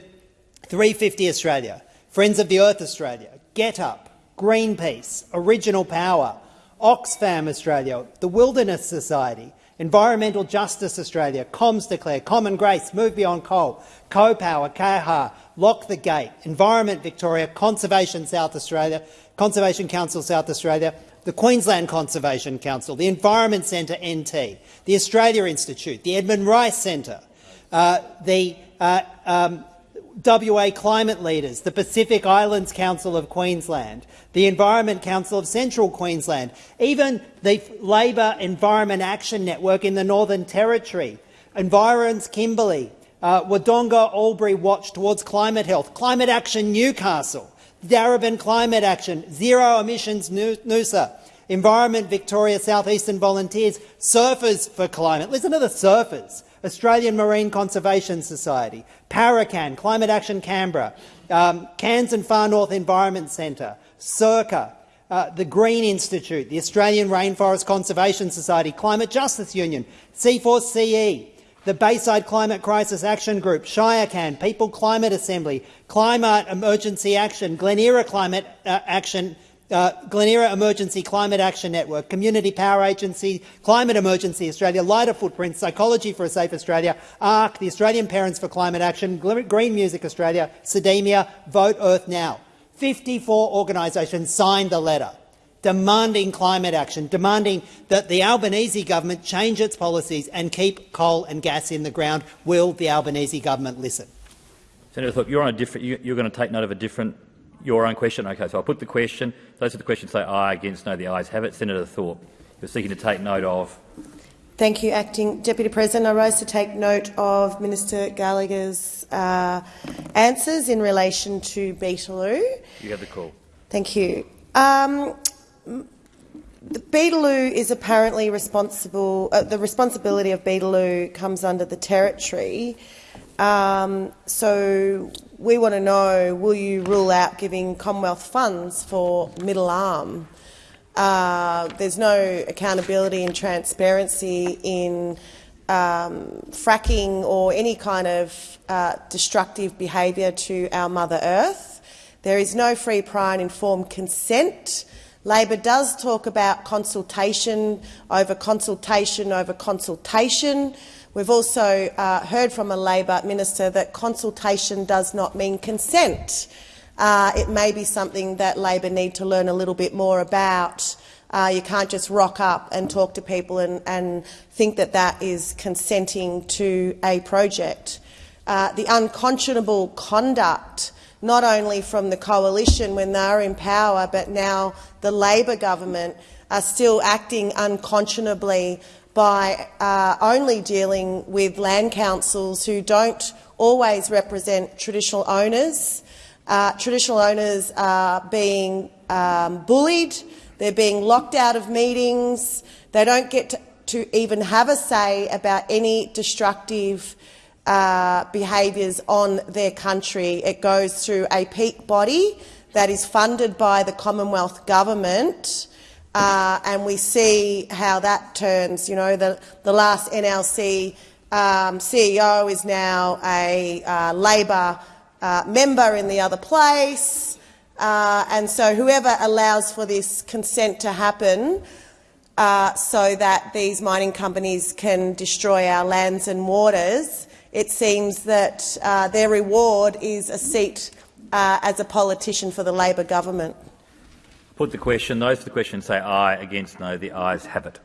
350 Australia, Friends of the Earth Australia, Get Up, Greenpeace, Original Power, Oxfam Australia, the Wilderness Society, Environmental Justice Australia, Comms Declare, Common Grace, Move Beyond Coal, Co-Power, KAHA, Lock the Gate, Environment Victoria, Conservation South Australia, Conservation Council South Australia, the Queensland Conservation Council, the Environment Centre NT, the Australia Institute, the Edmund Rice Centre, uh, the uh, um, WA Climate Leaders, the Pacific Islands Council of Queensland, the Environment Council of Central Queensland, even the Labor Environment Action Network in the Northern Territory, Environs Kimberley, uh, Wodonga Albury Watch Towards Climate Health, Climate Action Newcastle, Darebin Climate Action, Zero Emissions Noosa, Environment Victoria Southeastern Volunteers, Surfers for Climate. Listen to the surfers. Australian Marine Conservation Society, Paracan, Climate Action Canberra, um, Cairns and Far North Environment Centre, Circa, uh, the Green Institute, the Australian Rainforest Conservation Society, Climate Justice Union, C4CE, the Bayside Climate Crisis Action Group, ShireCan, People Climate Assembly, Climate Emergency Action, Glen Eira Climate uh, Action uh, Glen Eira Emergency Climate Action Network, Community Power Agency, Climate Emergency Australia, Lighter Footprints, Psychology for a Safe Australia, ARC, the Australian Parents for Climate Action, Green Music Australia, Sedemia, Vote Earth Now. 54 organisations signed the letter demanding climate action, demanding that the Albanese government change its policies and keep coal and gas in the ground. Will the Albanese government listen? Senator Thorpe, you're on a different. You're going to take note of a different your own question? Okay, so I'll put the question. Those are the questions say aye, against, no. The ayes have it. Senator Thorpe, you're seeking to take note of. Thank you, Acting Deputy President. I rise to take note of Minister Gallagher's uh, answers in relation to Beetaloo. You have the call. Thank you. Um, the Beetaloo is apparently responsible. Uh, the responsibility of Beetaloo comes under the territory. Um, so we want to know, will you rule out giving Commonwealth funds for middle arm? Uh, there's no accountability and transparency in um, fracking or any kind of uh, destructive behaviour to our Mother Earth. There is no free, prior and informed consent. Labor does talk about consultation over consultation over consultation. We've also uh, heard from a Labor minister that consultation does not mean consent. Uh, it may be something that Labor need to learn a little bit more about. Uh, you can't just rock up and talk to people and, and think that that is consenting to a project. Uh, the unconscionable conduct, not only from the coalition when they are in power, but now the Labor government are still acting unconscionably by uh, only dealing with land councils who don't always represent traditional owners. Uh, traditional owners are being um, bullied, they're being locked out of meetings, they don't get to, to even have a say about any destructive uh, behaviours on their country. It goes through a peak body that is funded by the Commonwealth Government uh, and we see how that turns. You know, the, the last NLC um, CEO is now a uh, Labor uh, member in the other place. Uh, and so whoever allows for this consent to happen uh, so that these mining companies can destroy our lands and waters, it seems that uh, their reward is a seat as a politician for the Labor government. Put the question. Those for the question say aye. Against no. The ayes have it.